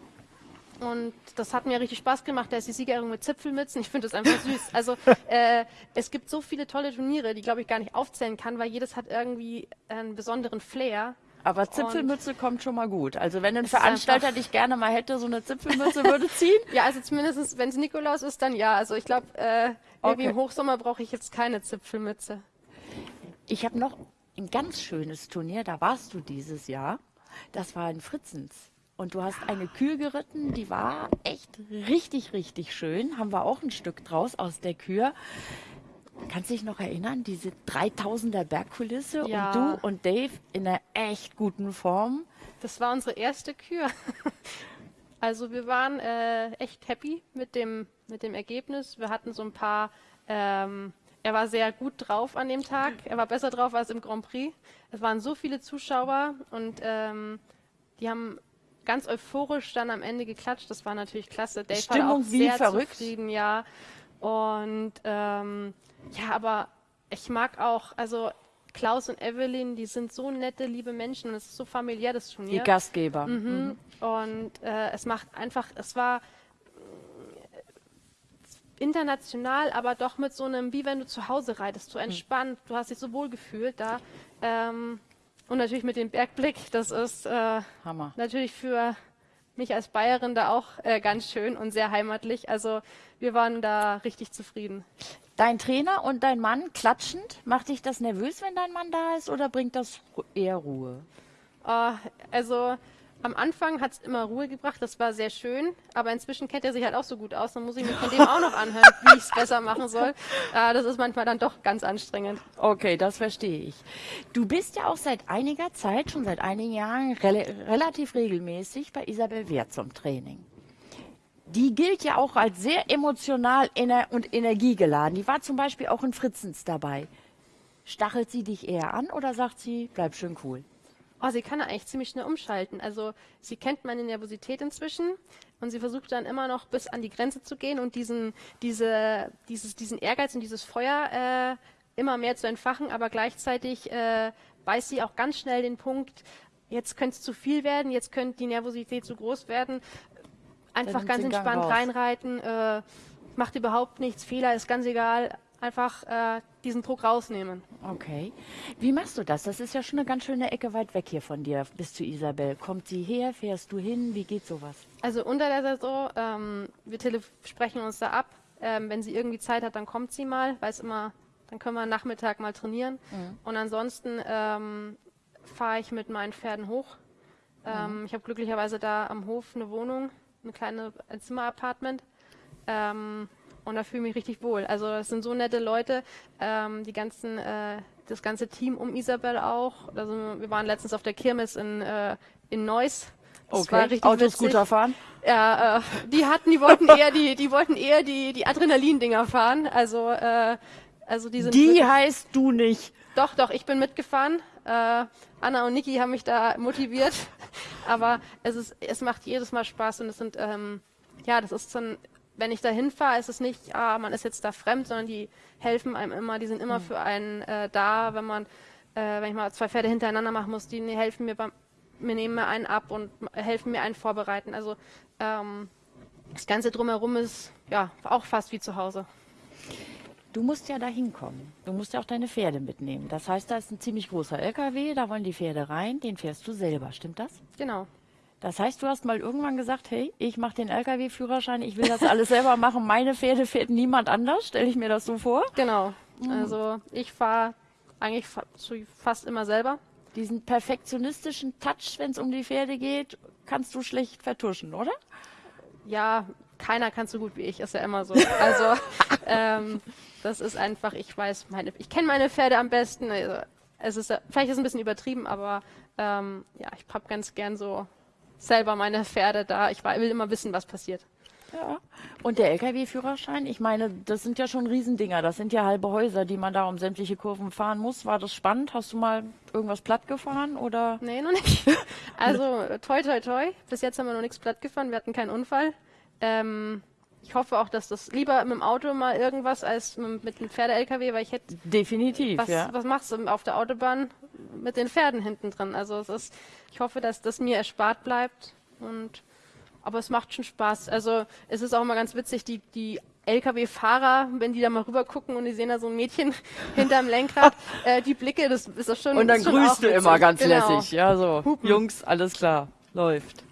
[SPEAKER 2] und das hat mir richtig Spaß gemacht. Da ist die Siegerehrung mit Zipfelmützen. Ich finde das einfach süß. Also äh, es gibt so viele tolle Turniere, die glaube ich gar nicht aufzählen kann, weil jedes hat irgendwie einen besonderen Flair.
[SPEAKER 1] Aber Zipfelmütze kommt schon mal gut. Also wenn ein Veranstalter dich gerne mal hätte, so eine Zipfelmütze würde ziehen.
[SPEAKER 2] Ja, also zumindest wenn es Nikolaus ist, dann ja. Also ich glaube, äh, irgendwie
[SPEAKER 1] Okay.
[SPEAKER 2] im Hochsommer brauche ich jetzt keine Zipfelmütze.
[SPEAKER 1] Ich habe noch ein ganz schönes Turnier, da warst du dieses Jahr. Das war in Fritzens. Und du hast eine Kühe geritten, die war echt richtig, richtig schön. Haben wir auch ein Stück draus aus der Kühe. Kannst du dich noch erinnern, diese 3000er Bergkulisse
[SPEAKER 2] Ja.
[SPEAKER 1] und du und Dave in einer echt guten Form.
[SPEAKER 2] Das war unsere erste Kür. Also wir waren äh, echt happy mit dem, mit dem Ergebnis. Wir hatten so ein paar, ähm, er war sehr gut drauf an dem Tag. Er war besser drauf als im Grand Prix. Es waren so viele Zuschauer und ähm, die haben ganz euphorisch dann am Ende geklatscht. Das war natürlich klasse. Dave
[SPEAKER 1] Stimmung
[SPEAKER 2] war auch
[SPEAKER 1] wie
[SPEAKER 2] sehr
[SPEAKER 1] verrückt.
[SPEAKER 2] zufrieden, ja. Und ähm, ja, aber ich mag auch, also Klaus und Evelyn, die sind so nette, liebe Menschen und es ist so familiär, das Turnier.
[SPEAKER 1] Die Gastgeber.
[SPEAKER 2] Mhm. Und äh, es macht einfach, es war äh, international, aber doch mit so einem, wie wenn du zu Hause reitest, so entspannt, du hast dich so wohl gefühlt da. Ähm, und natürlich mit dem Bergblick, das ist äh,
[SPEAKER 1] Hammer.
[SPEAKER 2] natürlich für mich als Bayerin da auch äh, ganz schön und sehr heimatlich. Also wir waren da richtig zufrieden.
[SPEAKER 1] Dein Trainer und dein Mann klatschend, macht dich das nervös, wenn dein Mann da ist oder bringt das eher Ruhe?
[SPEAKER 2] Äh, also am Anfang hat es immer Ruhe gebracht, das war sehr schön, aber inzwischen kennt er sich halt auch so gut aus, dann muss ich mir von dem auch noch anhören, wie ich es besser machen soll. Äh, das ist manchmal dann doch ganz anstrengend.
[SPEAKER 1] Okay, das verstehe ich. Du bist ja auch seit einiger Zeit, schon seit einigen Jahren, rela relativ regelmäßig bei Isabel Wehr zum Training. Die gilt ja auch als sehr emotional ener und energiegeladen. Die war zum Beispiel auch in Fritzens dabei. Stachelt sie dich eher an oder sagt sie, bleib schön cool?
[SPEAKER 2] Oh, sie kann eigentlich ziemlich schnell umschalten. Also sie kennt meine Nervosität inzwischen und sie versucht dann immer noch bis an die Grenze zu gehen und diesen, diese, dieses, diesen Ehrgeiz und dieses Feuer äh, immer mehr zu entfachen, aber gleichzeitig äh, weiß sie auch ganz schnell den Punkt, jetzt könnte es zu viel werden, jetzt könnte die Nervosität zu groß werden. Einfach ganz entspannt reinreiten, äh, macht überhaupt nichts, Fehler ist ganz egal, einfach äh, diesen Druck rausnehmen.
[SPEAKER 1] Okay. Wie machst du das? Das ist ja schon eine ganz schöne Ecke weit weg hier von dir bis zu Isabel. Kommt sie her? Fährst du hin? Wie geht sowas?
[SPEAKER 2] Also unter der Saison, ähm, wir sprechen uns da ab. Ähm, wenn sie irgendwie Zeit hat, dann kommt sie mal, weiß immer, dann können wir Nachmittag mal trainieren. Und ansonsten ähm, fahre ich mit meinen Pferden hoch. Ähm, Ich habe glücklicherweise da am Hof eine Wohnung, eine kleine ein Zimmer-Apartment. Und da fühle ich mich richtig wohl. Also es sind so nette Leute, ähm, die ganzen, äh, das ganze Team um Isabel auch. Also wir waren letztens auf der Kirmes in, äh, in Neuss. Das war richtig
[SPEAKER 1] Autos
[SPEAKER 2] witzig.
[SPEAKER 1] Fahren?
[SPEAKER 2] Ja, äh, die hatten, die wollten eher die, die wollten eher die, die Adrenalin-Dinger fahren. Also, äh, also die sind
[SPEAKER 1] Die heißt du nicht.
[SPEAKER 2] doch, doch, ich bin mitgefahren. Äh, Anna und Niki haben mich da motiviert. Aber es ist, es macht jedes Mal Spaß und es sind, ähm, ja, das ist dann, wenn ich da hinfahre, ist es nicht, ah, man ist jetzt da fremd, sondern die helfen einem immer, die sind immer für einen äh, da, wenn man, äh, wenn ich mal zwei Pferde hintereinander machen muss, die helfen mir beim, mir nehmen mir einen ab und helfen mir einen vorbereiten. Also ähm, das Ganze drumherum ist ja auch fast wie zu Hause.
[SPEAKER 1] Du musst ja da hinkommen. Du musst ja auch deine Pferde mitnehmen. Das heißt, da ist ein ziemlich großer LKW, da wollen die Pferde rein, den fährst du selber, stimmt das?
[SPEAKER 2] Genau.
[SPEAKER 1] Das heißt, du hast mal irgendwann gesagt, hey, ich mache den LKW-Führerschein, ich will das alles selber machen, meine Pferde fährt niemand anders, stelle ich mir das so vor?
[SPEAKER 2] Genau. Also ich fahre eigentlich fa fast immer selber.
[SPEAKER 1] Diesen perfektionistischen Touch, wenn es um die Pferde geht, kannst du schlecht vertuschen, oder?
[SPEAKER 2] Ja, keiner kann so gut wie ich, ist ja immer so. Also ähm, das ist einfach, ich weiß meine, ich kenne meine Pferde am besten. Also, es ist vielleicht ist es ein bisschen übertrieben, aber ähm, ja, ich hab ganz gern so selber meine Pferde da. Ich will immer wissen, was passiert.
[SPEAKER 1] Ja. Und der LKW-Führerschein, ich meine, das sind ja schon Riesendinger, das sind ja halbe Häuser, die man da um sämtliche Kurven fahren muss. War das spannend? Hast du mal irgendwas platt gefahren oder?
[SPEAKER 2] Nee, noch nicht. Also toi toi toi. Bis jetzt haben wir noch nichts platt gefahren. Wir hatten keinen Unfall. Ähm, ich hoffe auch, dass das lieber mit dem Auto mal irgendwas als mit, einem Pferde-LKW, weil ich hätte
[SPEAKER 1] Definitiv,
[SPEAKER 2] was,
[SPEAKER 1] ja.
[SPEAKER 2] was machst du auf der Autobahn mit den Pferden hinten drin? Also es ist, ich hoffe, dass das mir erspart bleibt und aber es macht schon Spaß. Also es ist auch immer ganz witzig, die, die LKW-Fahrer, wenn die da mal rüber gucken und die sehen da so ein Mädchen hinterm Lenkrad, äh, die Blicke, das ist doch schon
[SPEAKER 1] Und dann
[SPEAKER 2] schon
[SPEAKER 1] grüßt du
[SPEAKER 2] witzig.
[SPEAKER 1] immer ganz
[SPEAKER 2] Genau.
[SPEAKER 1] lässig, ja, so. Jungs, alles klar, läuft.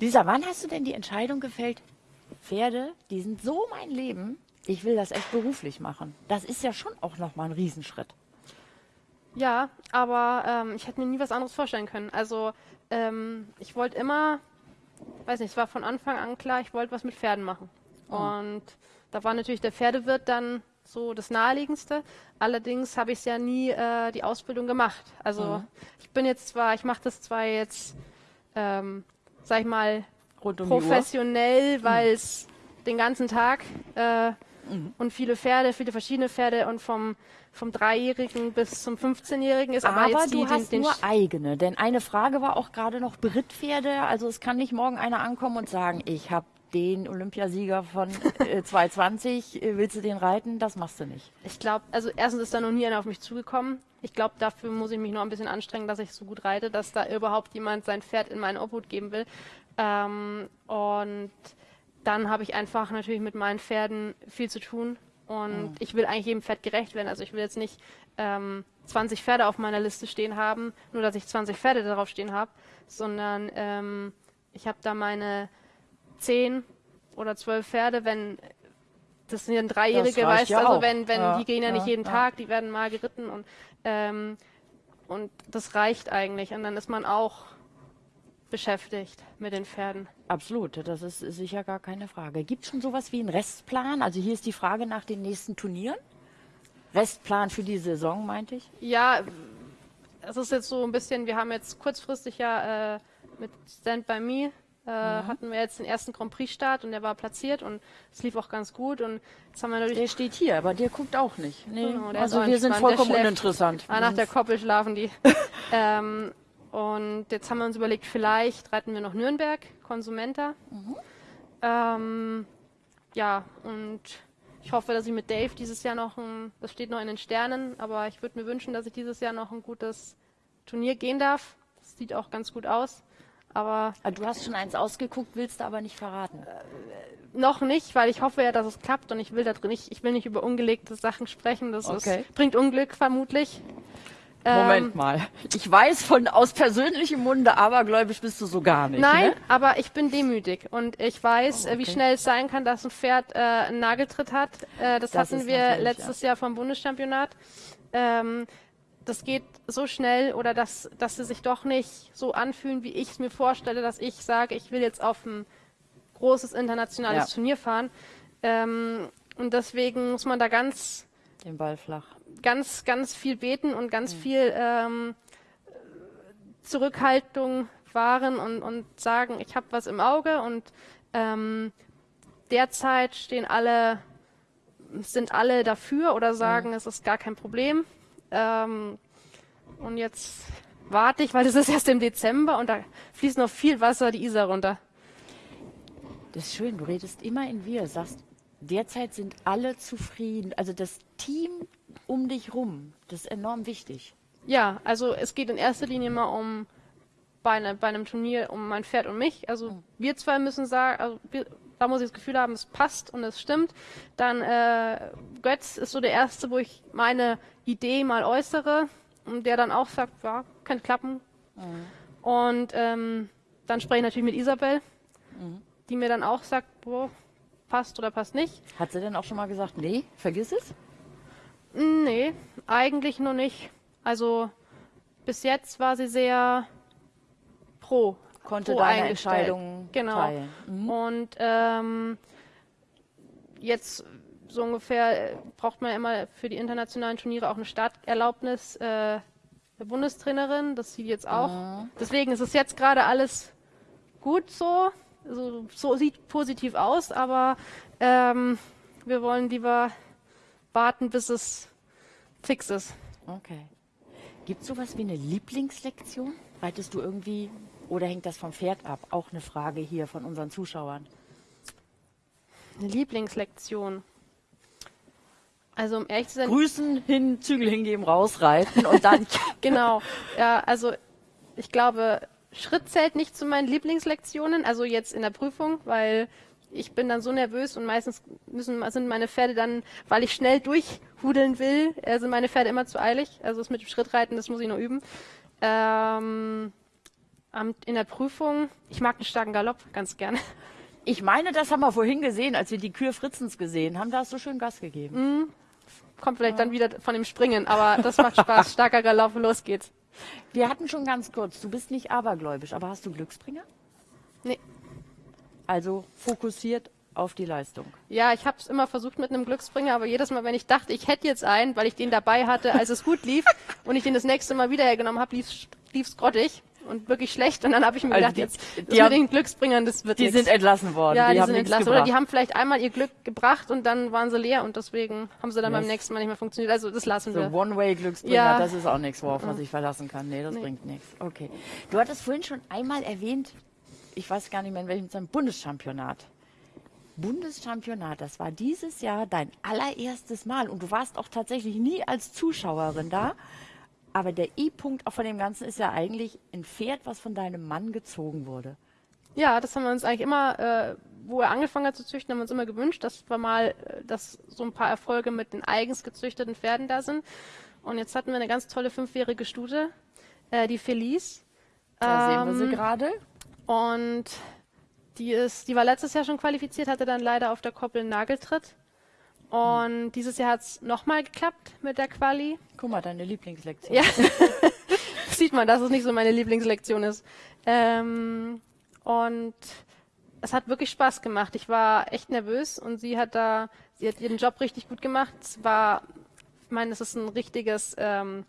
[SPEAKER 1] Lisa, wann hast du denn die Entscheidung gefällt? Pferde, die sind so mein Leben, ich will das echt beruflich machen. Das ist ja schon auch nochmal ein Riesenschritt.
[SPEAKER 2] Ja, aber ähm, ich hätte mir nie was anderes vorstellen können. Also ähm, ich wollte immer, weiß nicht, es war von Anfang an klar, ich wollte was mit Pferden machen. Und da war natürlich der Pferdewirt dann so das Naheliegendste. Allerdings habe ich ja nie äh, die Ausbildung gemacht. Also ich bin jetzt zwar, ich mache das zwar jetzt, ähm, sag ich mal,
[SPEAKER 1] Rund um
[SPEAKER 2] professionell, weil es den ganzen Tag äh, und viele Pferde, viele verschiedene Pferde und vom, vom Dreijährigen bis zum 15-Jährigen ist aber,
[SPEAKER 1] Aber
[SPEAKER 2] jetzt
[SPEAKER 1] du
[SPEAKER 2] die,
[SPEAKER 1] hast
[SPEAKER 2] den, den
[SPEAKER 1] nur eigene, denn eine Frage war auch gerade noch Brittpferde. Also es kann nicht morgen einer ankommen und sagen, ich habe den Olympiasieger von äh, 220, äh, willst du den reiten? Das machst du nicht.
[SPEAKER 2] Ich glaube, also erstens ist da noch nie einer auf mich zugekommen. Ich glaube, dafür muss ich mich noch ein bisschen anstrengen, dass ich so gut reite, dass da überhaupt jemand sein Pferd in meine Obhut geben will. Ähm, und dann habe ich einfach natürlich mit meinen Pferden viel zu tun. Und ich will eigentlich jedem Pferd gerecht werden. Also ich will jetzt nicht ähm, 20 Pferde auf meiner Liste stehen haben, nur dass ich 20 Pferde darauf stehen habe, sondern ähm, ich habe da meine 10 oder 12 Pferde, wenn das sind ja Dreijährige,
[SPEAKER 1] reicht
[SPEAKER 2] weißt du,
[SPEAKER 1] ja
[SPEAKER 2] also
[SPEAKER 1] auch.
[SPEAKER 2] wenn, wenn
[SPEAKER 1] Ja,
[SPEAKER 2] die gehen ja, nicht
[SPEAKER 1] ja,
[SPEAKER 2] jeden
[SPEAKER 1] ja.
[SPEAKER 2] Tag, die werden mal geritten und ähm, und das reicht eigentlich und dann ist man auch beschäftigt mit den Pferden.
[SPEAKER 1] Absolut, das ist sicher gar keine Frage. Gibt es schon sowas wie einen Restplan? Also hier ist die Frage nach den nächsten Turnieren. Restplan für die Saison, meinte ich.
[SPEAKER 2] Ja, es ist jetzt so ein bisschen, wir haben jetzt kurzfristig ja äh, mit Stand By Me äh, hatten wir jetzt den ersten Grand Prix Start und der war platziert und es lief auch ganz gut und jetzt haben wir natürlich
[SPEAKER 1] Der steht hier, aber der guckt auch nicht. Nee.
[SPEAKER 2] Genau,
[SPEAKER 1] also wir sind vollkommen uninteressant.
[SPEAKER 2] Ah, nach der Koppel schlafen die. ähm, und jetzt haben wir uns überlegt, vielleicht reiten wir noch Nürnberg, Konsumenta. Ähm, ja, und ich hoffe, dass ich mit Dave dieses Jahr noch ein, das steht noch in den Sternen, aber ich würde mir wünschen, dass ich dieses Jahr noch ein gutes Turnier gehen darf. Das sieht auch ganz gut aus. Aber
[SPEAKER 1] Ah, Du hast schon eins ausgeguckt, willst du aber nicht verraten.
[SPEAKER 2] noch nicht, weil ich hoffe ja, dass es klappt und ich will da drin nicht, ich will nicht über ungelegte Sachen sprechen. Das
[SPEAKER 1] Okay.
[SPEAKER 2] ist, bringt Unglück vermutlich.
[SPEAKER 1] Moment
[SPEAKER 2] Ähm,
[SPEAKER 1] mal. Ich weiß von aus persönlichem Munde, abergläubisch bist du so gar nicht.
[SPEAKER 2] Nein,
[SPEAKER 1] Ne?
[SPEAKER 2] aber ich bin demütig und ich weiß,
[SPEAKER 1] Oh,
[SPEAKER 2] äh, wie
[SPEAKER 1] okay.
[SPEAKER 2] schnell es sein kann, dass ein Pferd äh, einen Nageltritt hat. Äh, das,
[SPEAKER 1] Das
[SPEAKER 2] hatten wir letztes Jahr vom Bundeschampionat. Ähm, das geht so schnell oder dass, dass sie sich doch nicht so anfühlen, wie ich es mir vorstelle, dass ich sage, ich will jetzt auf ein großes internationales
[SPEAKER 1] Ja.
[SPEAKER 2] Turnier fahren. Ähm, und deswegen muss man da ganz
[SPEAKER 1] Den Ball flach.
[SPEAKER 2] Ganz, ganz viel beten und ganz
[SPEAKER 1] Mhm.
[SPEAKER 2] viel ähm, Zurückhaltung wahren und, und sagen, ich habe was im Auge und ähm, derzeit stehen alle, sind alle dafür oder sagen, es ist gar kein Problem. Ähm, und jetzt warte ich, weil es ist erst im Dezember und da fließt noch viel Wasser die Isar runter.
[SPEAKER 1] Das ist schön, du redest immer in wir, sagst, derzeit sind alle zufrieden. Also das Team um dich rum, das ist enorm wichtig.
[SPEAKER 2] Ja, also es geht in erster Linie mal um bei, ne, bei einem Turnier um mein Pferd und mich. Also wir zwei müssen sagen, also wir, da muss ich das Gefühl haben, es passt und es stimmt. Dann äh, Götz ist so der erste, wo ich meine Idee mal äußere und der dann auch sagt, ja, könnte klappen. Mhm. Und ähm, dann spreche ich natürlich mit Isabel, mhm. die mir dann auch sagt, boah, passt oder passt nicht.
[SPEAKER 1] Hat sie denn auch schon mal gesagt, nee, vergiss es?
[SPEAKER 2] Nee, eigentlich nur nicht. Also bis jetzt war sie sehr pro.
[SPEAKER 1] Konnte pro deine Entscheidung
[SPEAKER 2] genau. teilen. Mhm. Und ähm, jetzt so ungefähr braucht man immer für die internationalen Turniere auch eine Starterlaubnis äh, der Bundestrainerin. Das sieht jetzt auch. Mhm. Deswegen ist es jetzt gerade alles gut so. Also, so sieht positiv aus, aber ähm, wir wollen lieber warten, bis es fix ist.
[SPEAKER 1] Okay. Gibt es sowas wie eine Lieblingslektion? Reitest du irgendwie oder hängt das vom Pferd ab? Auch eine Frage hier von unseren Zuschauern.
[SPEAKER 2] Eine Lieblingslektion. Also um ehrlich zu sein.
[SPEAKER 1] Grüßen, hin, Zügel hingeben, rausreiten und dann.
[SPEAKER 2] genau. Ja, also ich glaube, Schritt zählt nicht zu meinen Lieblingslektionen, also jetzt in der Prüfung, weil ich bin dann so nervös und meistens müssen, sind meine Pferde dann, weil ich schnell durchhudeln will, äh, sind meine Pferde immer zu eilig. Also das mit dem Schrittreiten, das muss ich noch üben. Ähm, in der Prüfung, ich mag einen starken Galopp ganz gerne.
[SPEAKER 1] Ich meine, das haben wir vorhin gesehen, als wir die Kür Fritzens gesehen haben. Da hast du schön Gas gegeben.
[SPEAKER 2] Mm, kommt vielleicht ja. dann wieder von dem Springen, aber das macht Spaß. Starker Galopp, los geht's.
[SPEAKER 1] Wir hatten schon ganz kurz, du bist nicht abergläubisch, aber hast du Glücksbringer?
[SPEAKER 2] Nee.
[SPEAKER 1] Also fokussiert auf die Leistung.
[SPEAKER 2] Ja, ich habe es immer versucht mit einem Glücksbringer, aber jedes Mal, wenn ich dachte, ich hätte jetzt einen, weil ich den dabei hatte, als es gut lief und ich den das nächste Mal wieder hergenommen habe, lief es grottig und wirklich schlecht. Und dann habe ich mir also gedacht, die, jetzt die mit den Glücksbringern, das wird
[SPEAKER 1] Die
[SPEAKER 2] nix.
[SPEAKER 1] sind entlassen worden.
[SPEAKER 2] Ja, die, die sind entlassen. Gebracht. Oder die haben vielleicht einmal ihr Glück gebracht und dann waren sie leer und deswegen haben sie dann yes. beim nächsten Mal nicht mehr funktioniert. Also das lassen so wir.
[SPEAKER 1] One-Way-Glücksbringer, ja. das ist auch nichts, worauf man sich verlassen kann. Nee, das nee. bringt nichts. Okay. Du hattest vorhin schon einmal erwähnt, ich weiß gar nicht mehr in welchem Zeit, Bundeschampionat. Bundeschampionat, das war dieses Jahr dein allererstes Mal und du warst auch tatsächlich nie als Zuschauerin da. Aber der I-Punkt auch von dem Ganzen ist ja eigentlich ein Pferd, was von deinem Mann gezogen wurde.
[SPEAKER 2] Ja, das haben wir uns eigentlich immer, äh, wo er angefangen hat zu züchten, haben wir uns immer gewünscht, dass wir mal, äh, dass so ein paar Erfolge mit den eigens gezüchteten Pferden da sind. Und jetzt hatten wir eine ganz tolle fünfjährige Stute, äh, die Felice.
[SPEAKER 1] Da ähm, sehen wir sie ähm, gerade.
[SPEAKER 2] Und die ist, die war letztes Jahr schon qualifiziert, hatte dann leider auf der Koppel einen Nageltritt. Und dieses Jahr hat es nochmal geklappt mit der Quali.
[SPEAKER 1] Guck mal, deine Lieblingslektion.
[SPEAKER 2] Ja. Sieht man, dass es nicht so meine Lieblingslektion ist. Ähm, und es hat wirklich Spaß gemacht. Ich war echt nervös und sie hat da, sie hat ihren Job richtig gut gemacht. Es war, ich meine, es ist ein richtiges, ähm,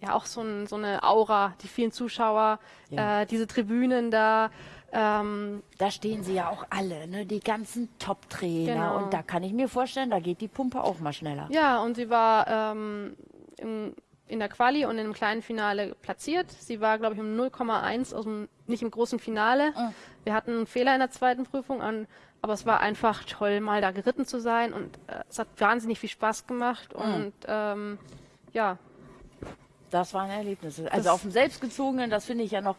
[SPEAKER 2] ja auch so, ein, so eine Aura, die vielen Zuschauer, ja. äh, diese Tribünen da.
[SPEAKER 1] Ähm, da stehen sie ja auch alle, ne? die ganzen Top-Trainer. Genau. Und da kann ich mir vorstellen, da geht die Pumpe auch mal schneller.
[SPEAKER 2] Ja, und sie war ähm, in, in der Quali und im kleinen Finale platziert. Sie war, glaube ich, um 0,1 aus dem, nicht im großen Finale. Mhm. Wir hatten einen Fehler in der zweiten Prüfung an, aber es war einfach toll, mal da geritten zu sein und äh, es hat wahnsinnig viel Spaß gemacht mhm. und ähm, ja.
[SPEAKER 1] Das waren Erlebnisse. Also das auf dem Selbstgezogenen, das finde ich ja noch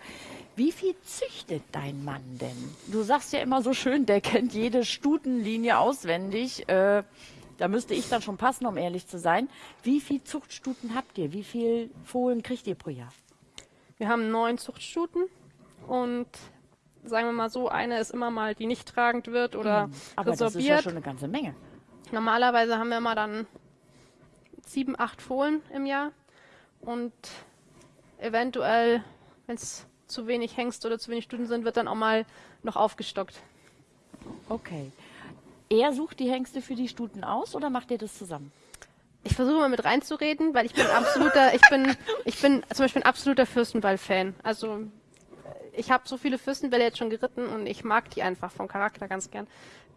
[SPEAKER 1] wie viel züchtet dein Mann denn? Du sagst ja immer so schön, der kennt jede Stutenlinie auswendig. Äh, da müsste ich dann schon passen, um ehrlich zu sein. Wie viel Zuchtstuten habt ihr? Wie viel Fohlen kriegt ihr pro Jahr?
[SPEAKER 2] Wir haben neun Zuchtstuten und sagen wir mal so, eine ist immer mal, die nicht tragend wird oder hm,
[SPEAKER 1] Aber resorbiert. das ist ja schon eine ganze Menge.
[SPEAKER 2] Normalerweise haben wir immer dann sieben, acht Fohlen im Jahr und eventuell, wenn es zu wenig Hengst oder zu wenig Stuten sind, wird dann auch mal noch aufgestockt.
[SPEAKER 1] Okay. Er sucht die Hengste für die Stuten aus oder macht ihr das zusammen?
[SPEAKER 2] Ich versuche mal mit reinzureden, weil ich bin absoluter, ich bin, ich bin zum Beispiel ein absoluter Fürstenball-Fan. Also ich habe so viele Fürstenbälle jetzt schon geritten und ich mag die einfach vom Charakter ganz gern.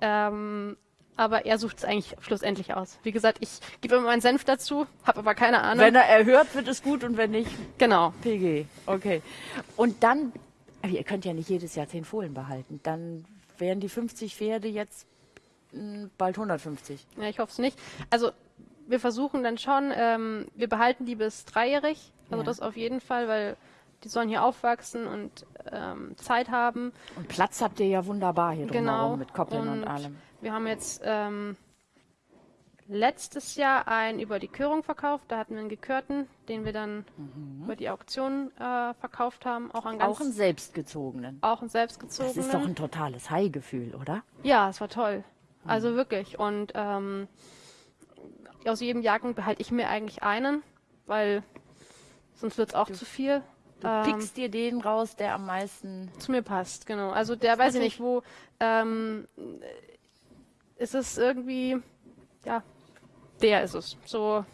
[SPEAKER 2] Ähm, aber er sucht es eigentlich schlussendlich aus. Wie gesagt, ich gebe immer meinen Senf dazu, habe aber keine Ahnung.
[SPEAKER 1] Wenn er erhört, wird es gut und wenn nicht,
[SPEAKER 2] genau.
[SPEAKER 1] PG. Okay. Und dann, ihr könnt ja nicht jedes Jahr zehn Fohlen behalten. Dann wären die 50 Pferde jetzt hm, bald 150.
[SPEAKER 2] Ja, ich hoffe es nicht. Also wir versuchen dann schon, ähm, wir behalten die bis dreijährig. Also ja. das auf jeden Fall, weil die sollen hier aufwachsen und ähm, Zeit haben.
[SPEAKER 1] Und Platz habt ihr ja wunderbar hier
[SPEAKER 2] Genau.
[SPEAKER 1] drumherum mit Koppeln und,
[SPEAKER 2] Und
[SPEAKER 1] allem.
[SPEAKER 2] Wir haben jetzt ähm, letztes Jahr einen über die Körung verkauft. Da hatten wir einen gekörten, den wir dann über die Auktion äh, verkauft haben. Auch an ganz,
[SPEAKER 1] Auch einen selbstgezogenen.
[SPEAKER 2] auch einen
[SPEAKER 1] Das
[SPEAKER 2] selbstgezogenen.
[SPEAKER 1] ist doch ein totales High-Gefühl, oder?
[SPEAKER 2] Ja, es war toll. Also wirklich. Und ähm, aus jedem Jahrgang behalte ich mir eigentlich einen, weil sonst wird es auch zu viel.
[SPEAKER 1] Du
[SPEAKER 2] Ähm,
[SPEAKER 1] pickst dir den raus, der am meisten.
[SPEAKER 2] zu mir passt, genau. Also der weiß ich nicht, wo ähm, ist es irgendwie, ja, der ist es. So,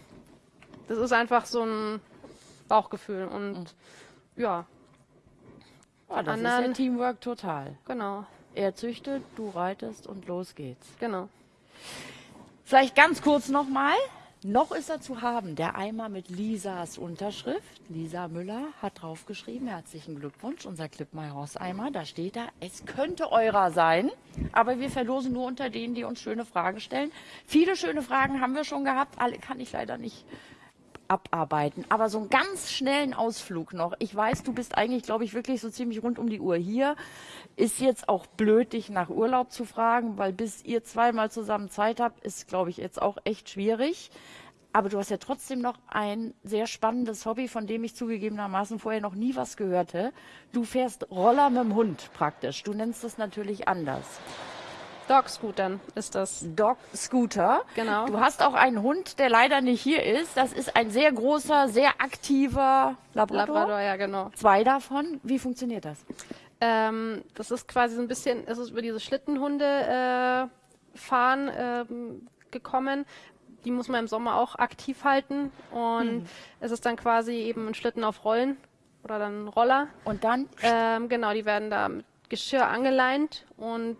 [SPEAKER 2] das ist einfach so ein Bauchgefühl und ja,
[SPEAKER 1] Ah, das ist ja
[SPEAKER 2] anderen-
[SPEAKER 1] Teamwork total.
[SPEAKER 2] genau,
[SPEAKER 1] Er züchtet, du reitest und los geht's.
[SPEAKER 2] genau.
[SPEAKER 1] Vielleicht ganz kurz nochmal. Noch ist er zu haben, der Eimer mit Lisas Unterschrift. Lisa Müller hat draufgeschrieben, herzlichen Glückwunsch, unser Clip My Horse Eimer. Da steht da, es könnte eurer sein, aber wir verlosen nur unter denen, die uns schöne Fragen stellen. Viele schöne Fragen haben wir schon gehabt, alle kann ich leider nicht abarbeiten. Aber so einen ganz schnellen Ausflug noch. Ich weiß, du bist eigentlich, glaube ich, wirklich so ziemlich rund um die Uhr hier. Ist jetzt auch blöd, dich nach Urlaub zu fragen, weil bis ihr zweimal zusammen Zeit habt, ist, glaube ich, jetzt auch echt schwierig. Aber du hast ja trotzdem noch ein sehr spannendes Hobby, von dem ich zugegebenermaßen vorher noch nie was gehörte. Du fährst Roller mit dem Hund praktisch. Du nennst es natürlich anders.
[SPEAKER 2] Dog-Scootern ist das.
[SPEAKER 1] Dog Scooter.
[SPEAKER 2] Genau.
[SPEAKER 1] Du hast auch einen Hund, der leider nicht hier ist. Das ist ein sehr großer, sehr aktiver Labrador.
[SPEAKER 2] Labrador, ja genau.
[SPEAKER 1] Zwei davon. Wie funktioniert das?
[SPEAKER 2] Ähm, das ist quasi so ein bisschen, es ist über diese Schlittenhunde äh, fahren ähm, gekommen. Die muss man im Sommer auch aktiv halten und es ist dann quasi eben ein Schlitten auf Rollen oder dann ein Roller.
[SPEAKER 1] Und dann
[SPEAKER 2] Ähm, genau, die werden da mit Geschirr angeleint und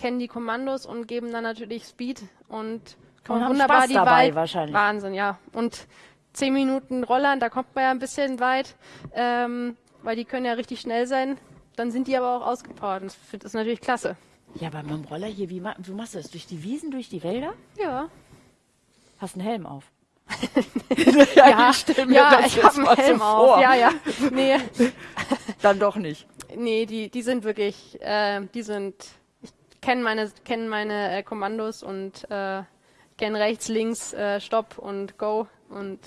[SPEAKER 2] kennen die Kommandos und geben dann natürlich Speed und kann
[SPEAKER 1] Und
[SPEAKER 2] man
[SPEAKER 1] haben
[SPEAKER 2] wunderbar
[SPEAKER 1] Spaß
[SPEAKER 2] die
[SPEAKER 1] dabei
[SPEAKER 2] weit.
[SPEAKER 1] wahrscheinlich.
[SPEAKER 2] Wahnsinn, ja. Und zehn Minuten Rollern, da kommt man ja ein bisschen weit, ähm, weil die können ja richtig schnell sein. Dann sind die aber auch ausgepowert. Und Das ist natürlich klasse.
[SPEAKER 1] Ja, aber mit dem Roller hier, wie, ma wie machst du das? Durch die Wiesen, durch die Wälder?
[SPEAKER 2] Ja.
[SPEAKER 1] Hast einen Helm auf.
[SPEAKER 2] Ja,
[SPEAKER 1] ich stell mir
[SPEAKER 2] ja,
[SPEAKER 1] das
[SPEAKER 2] ich
[SPEAKER 1] jetzt
[SPEAKER 2] habe
[SPEAKER 1] mal
[SPEAKER 2] einen
[SPEAKER 1] so
[SPEAKER 2] Helm
[SPEAKER 1] vor.
[SPEAKER 2] auf. Ja, ja. Nee,
[SPEAKER 1] Dann doch nicht.
[SPEAKER 2] nee, die, die sind wirklich, äh, die sind, ich kenne meine, kenn meine äh, Kommandos und äh, kenne rechts, links, äh, Stopp und Go und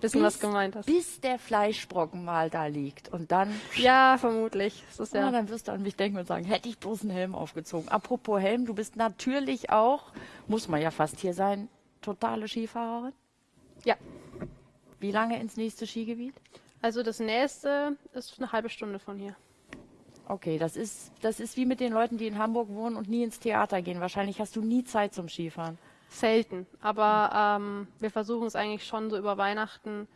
[SPEAKER 2] wissen, was gemeint ist.
[SPEAKER 1] Bis der Fleischbrocken mal da liegt. Und dann,
[SPEAKER 2] Ja, vermutlich. Das
[SPEAKER 1] ja, dann wirst du an mich denken und sagen, hätte ich bloß einen Helm aufgezogen. Apropos Helm, du bist natürlich auch, muss man ja fast hier sein, totale Skifahrerin.
[SPEAKER 2] ja.
[SPEAKER 1] Wie lange ins nächste Skigebiet?
[SPEAKER 2] Also das nächste ist eine halbe Stunde von hier.
[SPEAKER 1] Okay, das ist, das ist wie mit den Leuten, die in Hamburg wohnen und nie ins Theater gehen. Wahrscheinlich hast du nie Zeit zum Skifahren.
[SPEAKER 2] Selten. Aber ähm, wir versuchen es eigentlich schon so über Weihnachten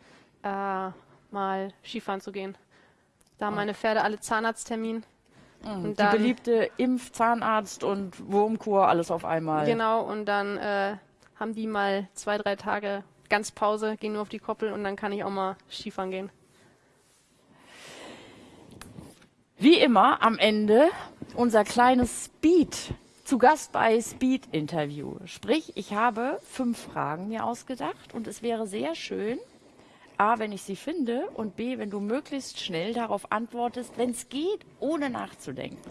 [SPEAKER 2] äh, mal Skifahren zu gehen. Da haben meine Pferde alle Zahnarzttermin. Und
[SPEAKER 1] Die
[SPEAKER 2] dann,
[SPEAKER 1] beliebte Impf-, Zahnarzt und Wurmkur, alles auf einmal.
[SPEAKER 2] Genau, und dann äh, haben die mal zwei, drei Tage ganz Pause, gehen nur auf die Koppel und dann kann ich auch mal Skifahren gehen.
[SPEAKER 1] Wie immer am Ende unser kleines Speed. Zu Gast bei Speed Interview. Sprich, ich habe fünf Fragen mir ausgedacht und es wäre sehr schön, A, wenn ich sie finde und B, wenn du möglichst schnell darauf antwortest, wenn es geht, ohne nachzudenken.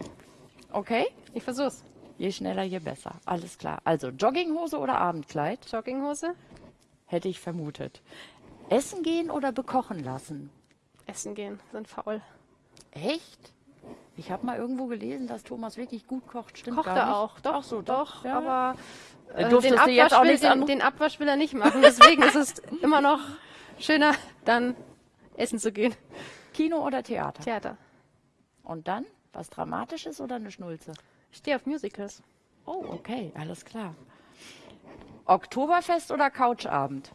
[SPEAKER 1] Okay?
[SPEAKER 2] Ich versuch's.
[SPEAKER 1] Je schneller, je besser. Alles klar. Also Jogginghose oder Abendkleid?
[SPEAKER 2] Jogginghose,
[SPEAKER 1] Hätte ich vermutet. Essen gehen oder bekochen lassen?
[SPEAKER 2] essen gehen, sind faul.
[SPEAKER 1] Echt? Ich habe mal irgendwo gelesen, dass Thomas wirklich gut kocht. Stimmt
[SPEAKER 2] Kocht er
[SPEAKER 1] nicht.
[SPEAKER 2] auch, doch,
[SPEAKER 1] Ach so,
[SPEAKER 2] doch,
[SPEAKER 1] Ja.
[SPEAKER 2] aber
[SPEAKER 1] Äh,
[SPEAKER 2] den,
[SPEAKER 1] jetzt auch
[SPEAKER 2] Abwasch will,
[SPEAKER 1] nichts
[SPEAKER 2] den, den Abwasch will er nicht machen. Deswegen ist es immer noch schöner, dann essen zu gehen.
[SPEAKER 1] Kino oder Theater?
[SPEAKER 2] Theater.
[SPEAKER 1] Und dann was Dramatisches oder eine Schnulze?
[SPEAKER 2] Ich stehe auf Musicals.
[SPEAKER 1] Oh, okay, alles klar. Oktoberfest oder Couchabend?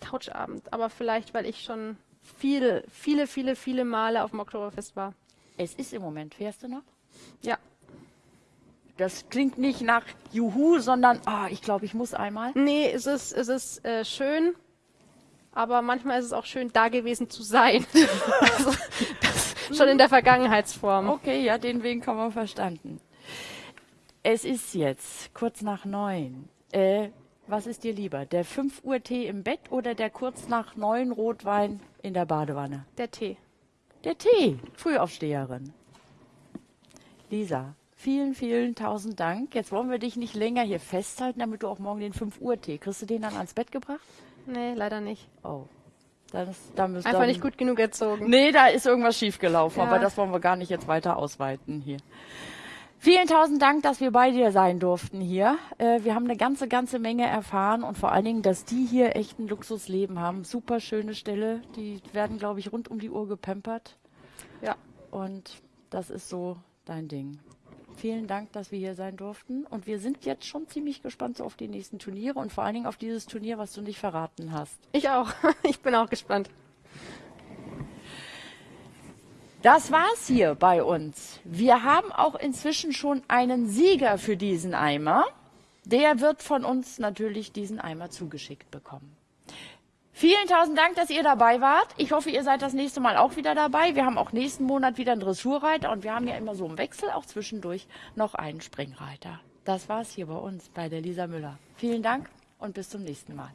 [SPEAKER 2] Couchabend, aber vielleicht, weil ich schon viele, viele, viele, viele Male auf dem Oktoberfest war.
[SPEAKER 1] Es ist im Moment, fährst du noch?
[SPEAKER 2] Ja.
[SPEAKER 1] Das klingt nicht nach Juhu, sondern ah, ich glaube, ich muss einmal.
[SPEAKER 2] Nee, es ist, es ist äh, schön, aber manchmal ist es auch schön, da gewesen zu sein. also, das schon in der Vergangenheitsform.
[SPEAKER 1] Okay, ja, den Weg haben wir verstanden. Es ist jetzt kurz nach neun. Äh, was ist dir lieber? Der 5 Uhr Tee im Bett oder der kurz nach neun Rotwein in der Badewanne?
[SPEAKER 2] Der Tee.
[SPEAKER 1] Der Tee, Frühaufsteherin. Lisa, vielen, vielen tausend Dank. Jetzt wollen wir dich nicht länger hier festhalten, damit du auch morgen den 5 Uhr Tee. Kriegst du den dann ans Bett gebracht?
[SPEAKER 2] Nee, leider nicht.
[SPEAKER 1] Oh. Das, da
[SPEAKER 2] Einfach
[SPEAKER 1] dann,
[SPEAKER 2] nicht gut genug erzogen.
[SPEAKER 1] Nee, da ist irgendwas schiefgelaufen,
[SPEAKER 2] Ja.
[SPEAKER 1] aber das wollen wir gar nicht jetzt weiter ausweiten hier. Vielen tausend Dank, dass wir bei dir sein durften hier. Äh, wir haben eine ganze, ganze Menge erfahren und vor allen Dingen, dass die hier echt ein Luxusleben haben. Super schöne Stelle. Die werden, glaube ich, rund um die Uhr gepampert.
[SPEAKER 2] Ja.
[SPEAKER 1] Und das ist so dein Ding. Vielen Dank, dass wir hier sein durften. Und wir sind jetzt schon ziemlich gespannt so auf die nächsten Turniere und vor allen Dingen auf dieses Turnier, was du nicht verraten hast.
[SPEAKER 2] Ich auch. Ich bin auch gespannt.
[SPEAKER 1] Das war's hier bei uns. Wir haben auch inzwischen schon einen Sieger für diesen Eimer. Der wird von uns natürlich diesen Eimer zugeschickt bekommen. Vielen tausend Dank, dass ihr dabei wart. Ich hoffe, ihr seid das nächste Mal auch wieder dabei. Wir haben auch nächsten Monat wieder einen Dressurreiter und wir haben ja immer so im Wechsel auch zwischendurch noch einen Springreiter. Das war's hier bei uns bei der Lisa Müller. Vielen Dank und bis zum nächsten Mal.